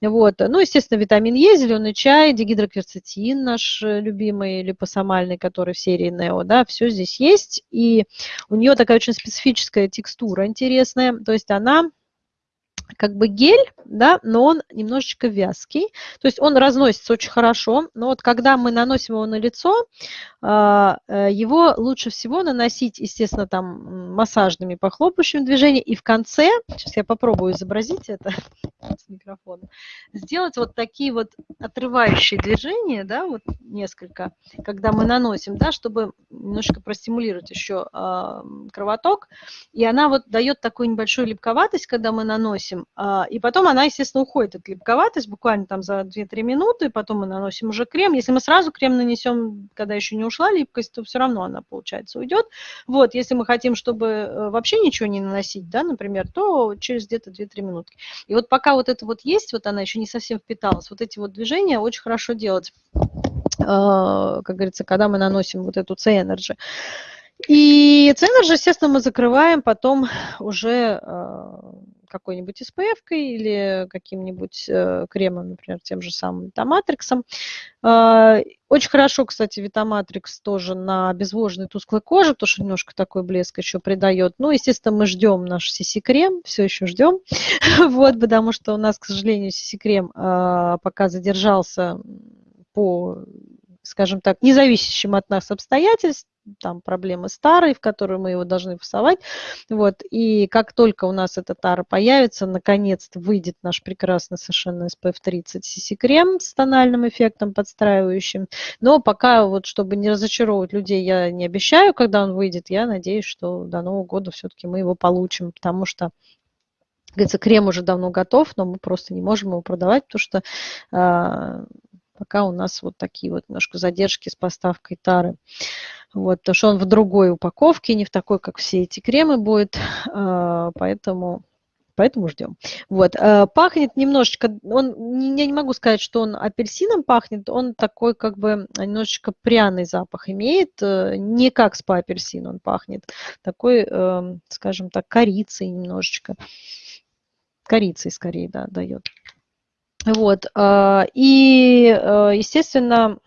Вот. Ну, естественно, витамин Е, зеленый чай, дигидрокверцетин наш любимый, липосомальный, который в серии Нео, да, все здесь есть. И у нее такая очень специфическая текстура интересная, то есть она как бы гель, да, но он немножечко вязкий. То есть он разносится очень хорошо, но вот когда мы наносим его на лицо, а, э, его лучше всего наносить, естественно, там массажными похлопающими движениями. И в конце, сейчас я попробую изобразить это с микрофона, сделать вот такие вот отрывающие движения, да, вот несколько, когда мы наносим, да, чтобы немножко простимулировать еще а, кровоток. И она вот дает такую небольшую липковатость, когда мы наносим, а, и потом она, естественно, уходит от липковатость буквально там за 2-3 минуты, потом мы наносим уже крем. Если мы сразу крем нанесем, когда еще не ушла липкость, то все равно она, получается, уйдет. Вот, если мы хотим, чтобы э, вообще ничего не наносить, да, например, то через где-то 2-3 минутки. И вот пока вот это вот есть, вот она еще не совсем впиталась, вот эти вот движения очень хорошо делать, а, как говорится, когда мы наносим вот эту C-Energy. И C-Energy, естественно, мы закрываем потом уже а, какой-нибудь SPF или каким-нибудь э, кремом, например, тем же самым Витаматриксом. Э, очень хорошо, кстати, Витаматрикс тоже на обезвоженной тусклой коже, потому что немножко такой блеск еще придает. Ну, естественно, мы ждем наш CC-крем, все еще ждем, вот, потому что у нас, к сожалению, CC-крем э, пока задержался по скажем так, независящим от нас обстоятельств, там проблемы старой, в которую мы его должны фасовать. Вот. И как только у нас эта тара появится, наконец-то выйдет наш прекрасный совершенно SPF 30 CC крем с тональным эффектом подстраивающим. Но пока, вот, чтобы не разочаровывать людей, я не обещаю, когда он выйдет. Я надеюсь, что до Нового года все-таки мы его получим, потому что говорится, крем уже давно готов, но мы просто не можем его продавать, потому что э, пока у нас вот такие вот немножко задержки с поставкой тары. Вот, потому что он в другой упаковке, не в такой, как все эти кремы будет, а, поэтому, поэтому ждем. Вот, а, пахнет немножечко, он, я не могу сказать, что он апельсином пахнет, он такой как бы немножечко пряный запах имеет, э, не как спа-апельсин он пахнет, такой, эм, скажем так, корицей немножечко, корицей скорее, да, дает. Вот, а, и, э, естественно,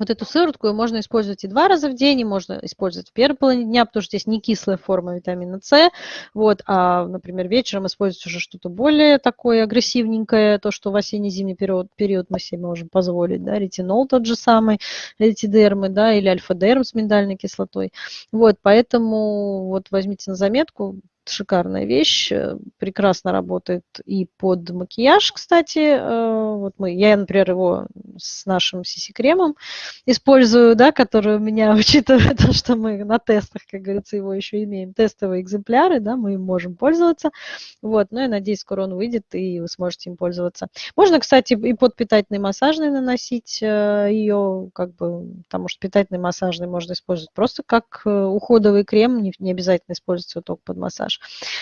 вот эту сыворотку можно использовать и два раза в день, и можно использовать в первой половине дня, потому что здесь не кислая форма витамина С, вот, а, например, вечером использовать уже что-то более такое агрессивненькое, то, что в осенне-зимний период, период мы себе можем позволить, да, ретинол тот же самый, ретидермы, да, или альфа-дерм с миндальной кислотой. Вот, поэтому вот возьмите на заметку, шикарная вещь, э, прекрасно работает и под макияж, кстати. Э, вот мы, я, например, его с нашим CC-кремом использую, да, который у меня, учитывая то, что мы на тестах, как говорится, его еще имеем, тестовые экземпляры, да, мы им можем пользоваться. Вот, но я надеюсь, скоро он выйдет, и вы сможете им пользоваться. Можно, кстати, и под питательный массажный наносить э, ее, как бы, потому что питательный массажный можно использовать просто как уходовый крем, не, не обязательно использовать его только под массаж.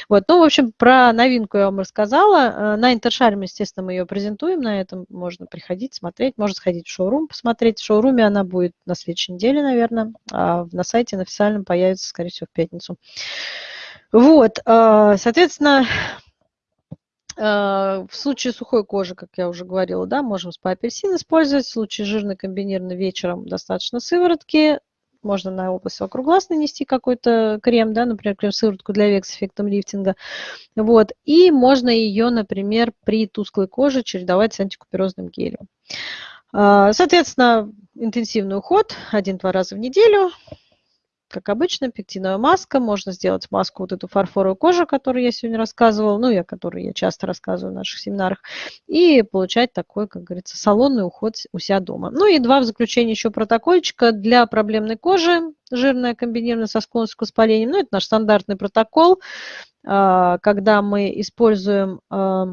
Вот. Ну, в общем, про новинку я вам рассказала. На Интершарме, естественно, мы ее презентуем, на этом можно приходить, смотреть, можно сходить в шоурум, посмотреть. В шоуруме она будет на следующей неделе, наверное, а на сайте на официальном появится, скорее всего, в пятницу. Вот, соответственно, Э, в случае сухой кожи, как я уже говорила, да, можем спа-апельсин использовать. В случае жирной комбинированной вечером достаточно сыворотки. Можно на область вокруг глаз нанести какой-то крем, да, например, крем-сыворотку для век с эффектом лифтинга. Вот. И можно ее, например, при тусклой коже чередовать с антикуперозным гелем. Э, соответственно, интенсивный уход один-два раза в неделю как обычно, пектиновая маска. Можно сделать маску вот эту фарфоровую кожу, о которой я сегодня рассказывала, ну и о которой я часто рассказываю в наших семинарах, и получать такой, как говорится, салонный уход у себя дома. Ну и два в заключение еще протокольчика для проблемной кожи, жирная комбинированная со склонностью к воспалению. Ну, это наш стандартный протокол, а, когда мы используем а,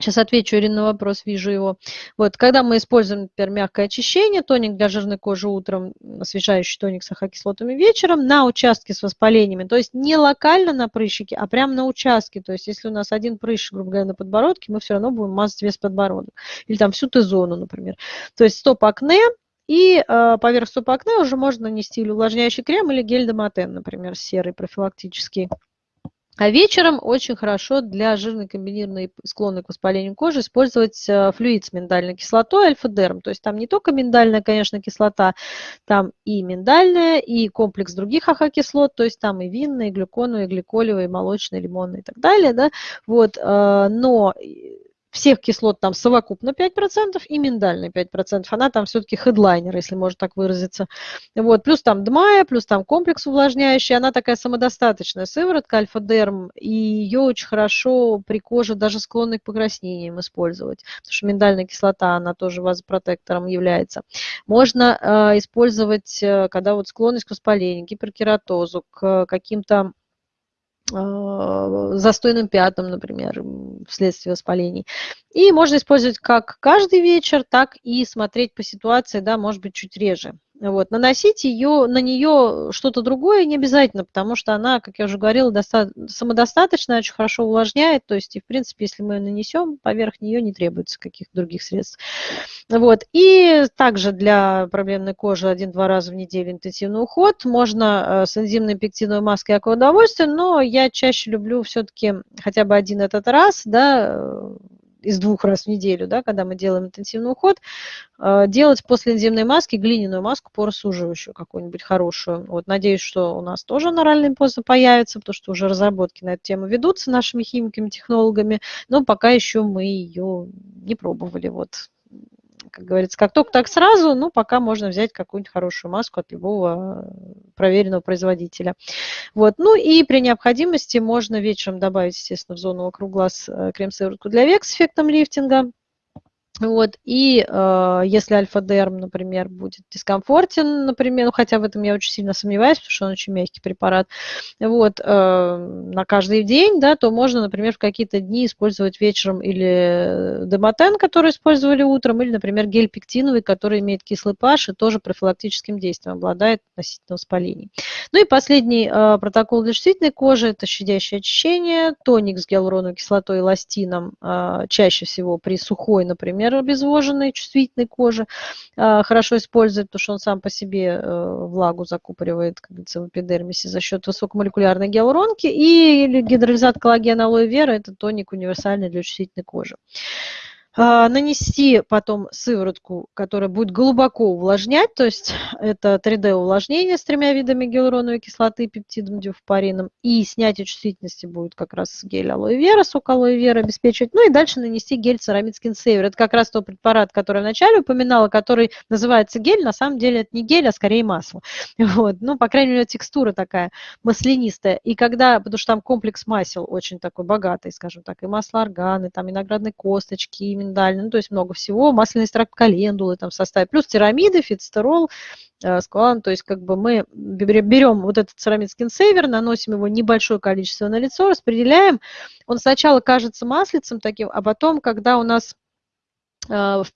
Сейчас отвечу, Ирина, на вопрос, вижу его. Вот, когда мы используем, например, мягкое очищение, тоник для жирной кожи утром, освежающий тоник с ахокислотами вечером, на участке с воспалениями, то есть не локально на прыщике, а прямо на участке. То есть если у нас один прыщик, грубо говоря, на подбородке, мы все равно будем мазать весь подбородок. Или там всю Т-зону, например. То есть стоп-акне, и э, поверх стоп-акне уже можно нанести или увлажняющий крем, или гель-доматен, например, серый профилактический. А вечером очень хорошо для жирной комбинированной склонной к воспалению кожи использовать э, флюид с миндальной кислотой альфа-дерм. То есть там не только миндальная, конечно, кислота, там и миндальная, и комплекс других ахокислот, то есть там и винная, и глюконовая, и гликолевая, и молочная, и лимонная и так далее. Да? Вот, э, но всех кислот там совокупно 5% и миндальная 5%. Она там все-таки хедлайнер, если можно так выразиться. Вот. Плюс там дмая, плюс там комплекс увлажняющий. Она такая самодостаточная сыворотка альфа-дерм. И ее очень хорошо при коже даже склонной к покраснениям использовать. Потому что миндальная кислота, она тоже вазопротектором является. Можно э, использовать, э, когда вот склонность к воспалению, гиперкератозу, к каким-то застойным пятнам, например, вследствие воспалений. И можно использовать как каждый вечер, так и смотреть по ситуации, да, может быть, чуть реже. Вот. Наносить ее, на нее что-то другое не обязательно, потому что она, как я уже говорила, доста- самодостаточная, очень хорошо увлажняет. То есть, и, в принципе, если мы ее нанесем, поверх нее не требуется каких-то других средств. Вот. И также для проблемной кожи один-два раза в неделю интенсивный уход. Можно э, с энзимной пектиновой маской как удовольствие, но я чаще люблю все-таки хотя бы один этот раз, да, э, из двух раз в неделю, да, когда мы делаем интенсивный уход, э, делать после энзимной маски глиняную маску поросуживающую какую-нибудь хорошую. Вот, надеюсь, что у нас тоже аноральная поза появится, потому что уже разработки на эту тему ведутся нашими химиками, технологами, но пока еще мы ее не пробовали. Вот как говорится, как только так сразу, ну, пока можно взять какую-нибудь хорошую маску от любого э, проверенного производителя. Вот. Ну и при необходимости можно вечером добавить, естественно, в зону вокруг глаз э, крем-сыворотку для век с эффектом лифтинга. Вот, и э, если альфа-дерм, например, будет дискомфортен, например, ну, хотя в этом я очень сильно сомневаюсь, потому что он очень мягкий препарат, вот, э, на каждый день, да, то можно, например, в какие-то дни использовать вечером или демотен, который использовали утром, или, например, гель пектиновый, который имеет кислый pH и тоже профилактическим действием обладает относительно воспалений. Ну и последний э, протокол для чувствительной кожи – это щадящее очищение, тоник с гиалуроновой кислотой и эластином, э, чаще всего при сухой, например, обезвоженной, чувствительной кожи а, хорошо использовать, потому что он сам по себе э, влагу закупоривает, как говорится, в эпидермисе за счет высокомолекулярной гиалуронки. И гидролизат коллагена алоэ вера – это тоник универсальный для чувствительной кожи. А, нанести потом сыворотку, которая будет глубоко увлажнять, то есть это 3D увлажнение с тремя видами гиалуроновой кислоты, пептидом, дюфпарином, и снятие чувствительности будет как раз гель алоэ вера, сок алоэ вера обеспечивать, ну и дальше нанести гель церамид Skin Saver. Это как раз тот препарат, который я вначале упоминала, который называется гель, на самом деле это не гель, а скорее масло. Вот. Ну, по крайней мере, текстура такая маслянистая. И когда, потому что там комплекс масел очень такой богатый, скажем так, и масло органы, там виноградные косточки, миндальный, ну, то есть много всего, масляный экстракт календулы там в составе, плюс тирамиды, фитстерол, э, скалан, то есть как бы мы берем вот этот церамид скинсейвер, наносим его небольшое количество на лицо, распределяем, он сначала кажется маслицем таким, а потом, когда у нас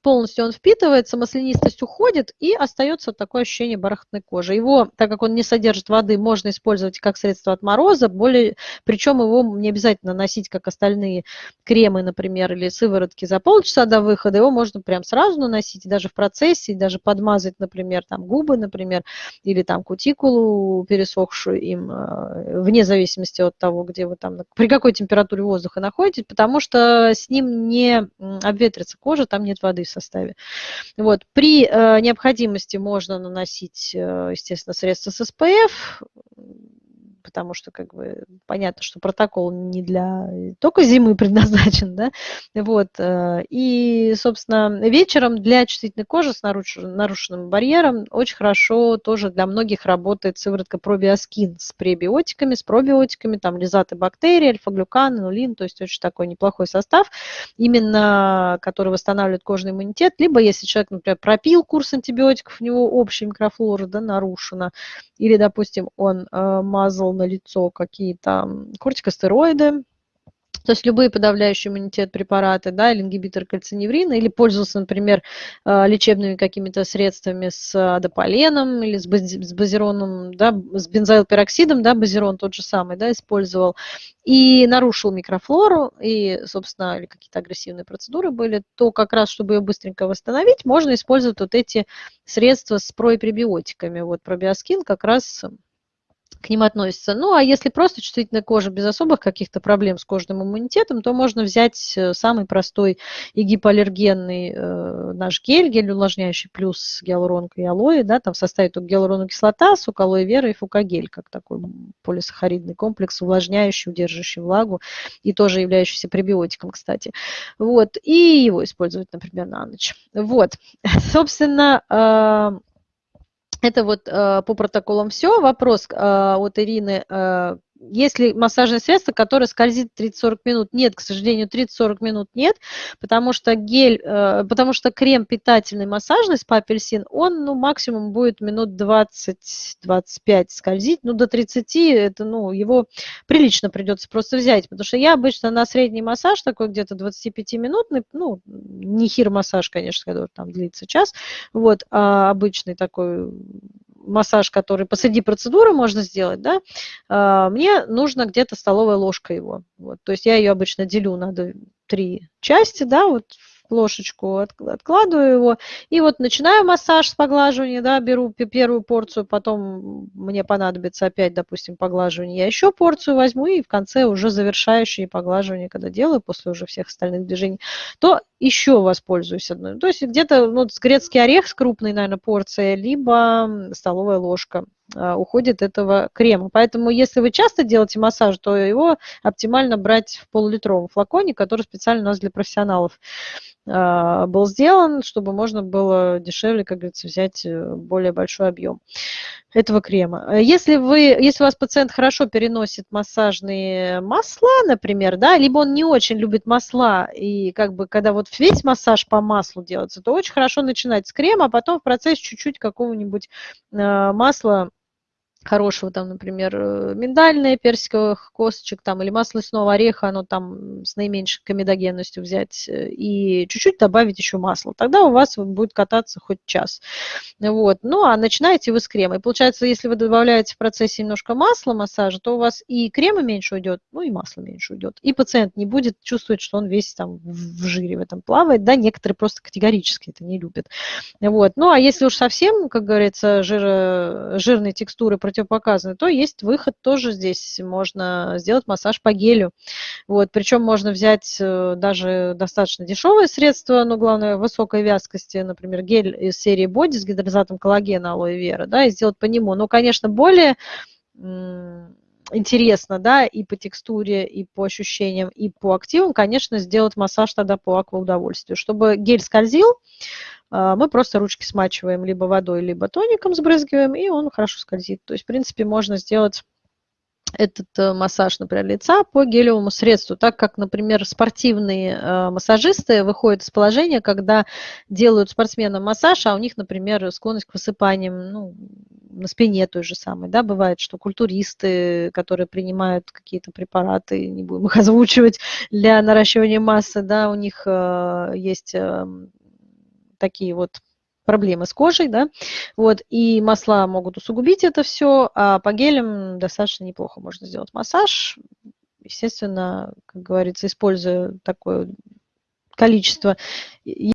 полностью он впитывается, маслянистость уходит и остается такое ощущение бархатной кожи. Его, так как он не содержит воды, можно использовать как средство от мороза, более, причем его не обязательно носить, как остальные кремы, например, или сыворотки за полчаса до выхода, его можно прям сразу наносить, даже в процессе, даже подмазать, например, там губы, например, или там кутикулу пересохшую им, э, вне зависимости от того, где вы там, при какой температуре воздуха находитесь, потому что с ним не обветрится кожа, там нет воды в составе. Вот. При э, необходимости можно наносить, э, естественно, средства с СПФ, потому что как бы понятно, что протокол не для только зимы предназначен, да, вот, э, и, собственно, вечером для чувствительной кожи с нарушенным барьером очень хорошо тоже для многих работает сыворотка пробиоскин с пребиотиками, с пробиотиками, там лизаты бактерий, альфа-глюкан, нулин, то есть очень такой неплохой состав, именно который восстанавливает кожный иммунитет, либо если человек, например, пропил курс антибиотиков, у него общая микрофлора, да, нарушена, или, допустим, он э, мазал на лицо какие-то кортикостероиды, то есть любые подавляющие иммунитет препараты, да, или ингибитор кальциневрина, или пользовался, например, э, лечебными какими-то средствами с адополеном или с базироном, да, с бензоилпероксидом, да, базирон тот же самый, да, использовал, и нарушил микрофлору, и, собственно, или какие-то агрессивные процедуры были, то как раз, чтобы ее быстренько восстановить, можно использовать вот эти средства с препробиотиками. Вот пробиоскин как раз к ним относится. Ну, а если просто чувствительная кожа без особых каких-то проблем с кожным иммунитетом, то можно взять э, самый простой и гипоаллергенный э, наш гель, гель увлажняющий плюс гиалуронка и алоэ, да, там в составе только гиалуроновая кислота, сок алоэ вера и фукагель, как такой полисахаридный комплекс, увлажняющий, удерживающий влагу и тоже являющийся пребиотиком, кстати. Вот, и его использовать, например, на ночь. Вот, собственно, э, это вот э, по протоколам все. Вопрос э, от Ирины. Э, есть ли массажное средство, которое скользит 30-40 минут? Нет, к сожалению, 30-40 минут нет, потому что гель, э, потому что крем питательный массажный с апельсин, он ну, максимум будет минут 20-25 скользить, ну до 30 это, ну, его прилично придется просто взять, потому что я обычно на средний массаж такой где-то 25-минутный, ну, не хир-массаж, конечно, который там длится час, вот, а обычный такой массаж, который посреди процедуры можно сделать, да, а, мне нужно где-то столовая ложка его. Вот. То есть я ее обычно делю на три части, да, вот ложечку, откладываю его, и вот начинаю массаж с поглаживания, да, беру первую порцию, потом мне понадобится опять, допустим, поглаживание, я еще порцию возьму, и в конце уже завершающие поглаживания, когда делаю, после уже всех остальных движений, то еще воспользуюсь одной. То есть где-то ну, грецкий орех с крупной, наверное, порцией, либо столовая ложка а, уходит этого крема. Поэтому если вы часто делаете массаж, то его оптимально брать в полулитровом флаконе, который специально у нас для профессионалов был сделан, чтобы можно было дешевле, как говорится, взять э, более большой объем этого крема. Если, вы, если у вас пациент хорошо переносит массажные масла, например, да, либо он не очень любит масла, и как бы когда вот весь массаж по маслу делается, то очень хорошо начинать с крема, а потом в процессе чуть-чуть какого-нибудь э, масла хорошего, там, например, э, миндальное, персиковых косточек там, или масло лесного ореха, оно там с наименьшей комедогенностью взять э, и чуть-чуть добавить еще масло. Тогда у вас будет кататься хоть час. Вот. Ну, а начинаете вы с крема. И получается, если вы добавляете в процессе немножко масла массажа, то у вас и крема меньше уйдет, ну и масло меньше уйдет. И пациент не будет чувствовать, что он весь там в жире в этом плавает. Да, некоторые просто категорически это не любят. Вот. Ну, а если уж совсем, как говорится, жир, жирные текстуры противопоказаны, то есть выход тоже здесь. Можно сделать массаж по гелю. Вот, причем можно взять э, даже достаточно дешевые средства, но главное высокой вязкости, например, гель из серии Body с гидролизатом коллагена алоэ вера, да, и сделать по нему. Но, конечно, более интересно, да, и по текстуре, и по ощущениям, и по активам, конечно, сделать массаж тогда по акваудовольствию. Чтобы гель скользил, а, мы просто ручки смачиваем либо водой, либо тоником сбрызгиваем, и он хорошо скользит. То есть, в принципе, можно сделать этот э, массаж, например, лица по гелевому средству, так как, например, спортивные э, массажисты выходят из положения, когда делают спортсменам массаж, а у них, например, склонность к высыпаниям ну, на спине той же самой. Да? Бывает, что культуристы, которые принимают какие-то препараты, не будем их озвучивать, для наращивания массы, да, у них э, есть такие вот проблемы с кожей, да, вот, и масла могут усугубить это все, а по гелям достаточно неплохо можно сделать массаж, естественно, как говорится, используя такое количество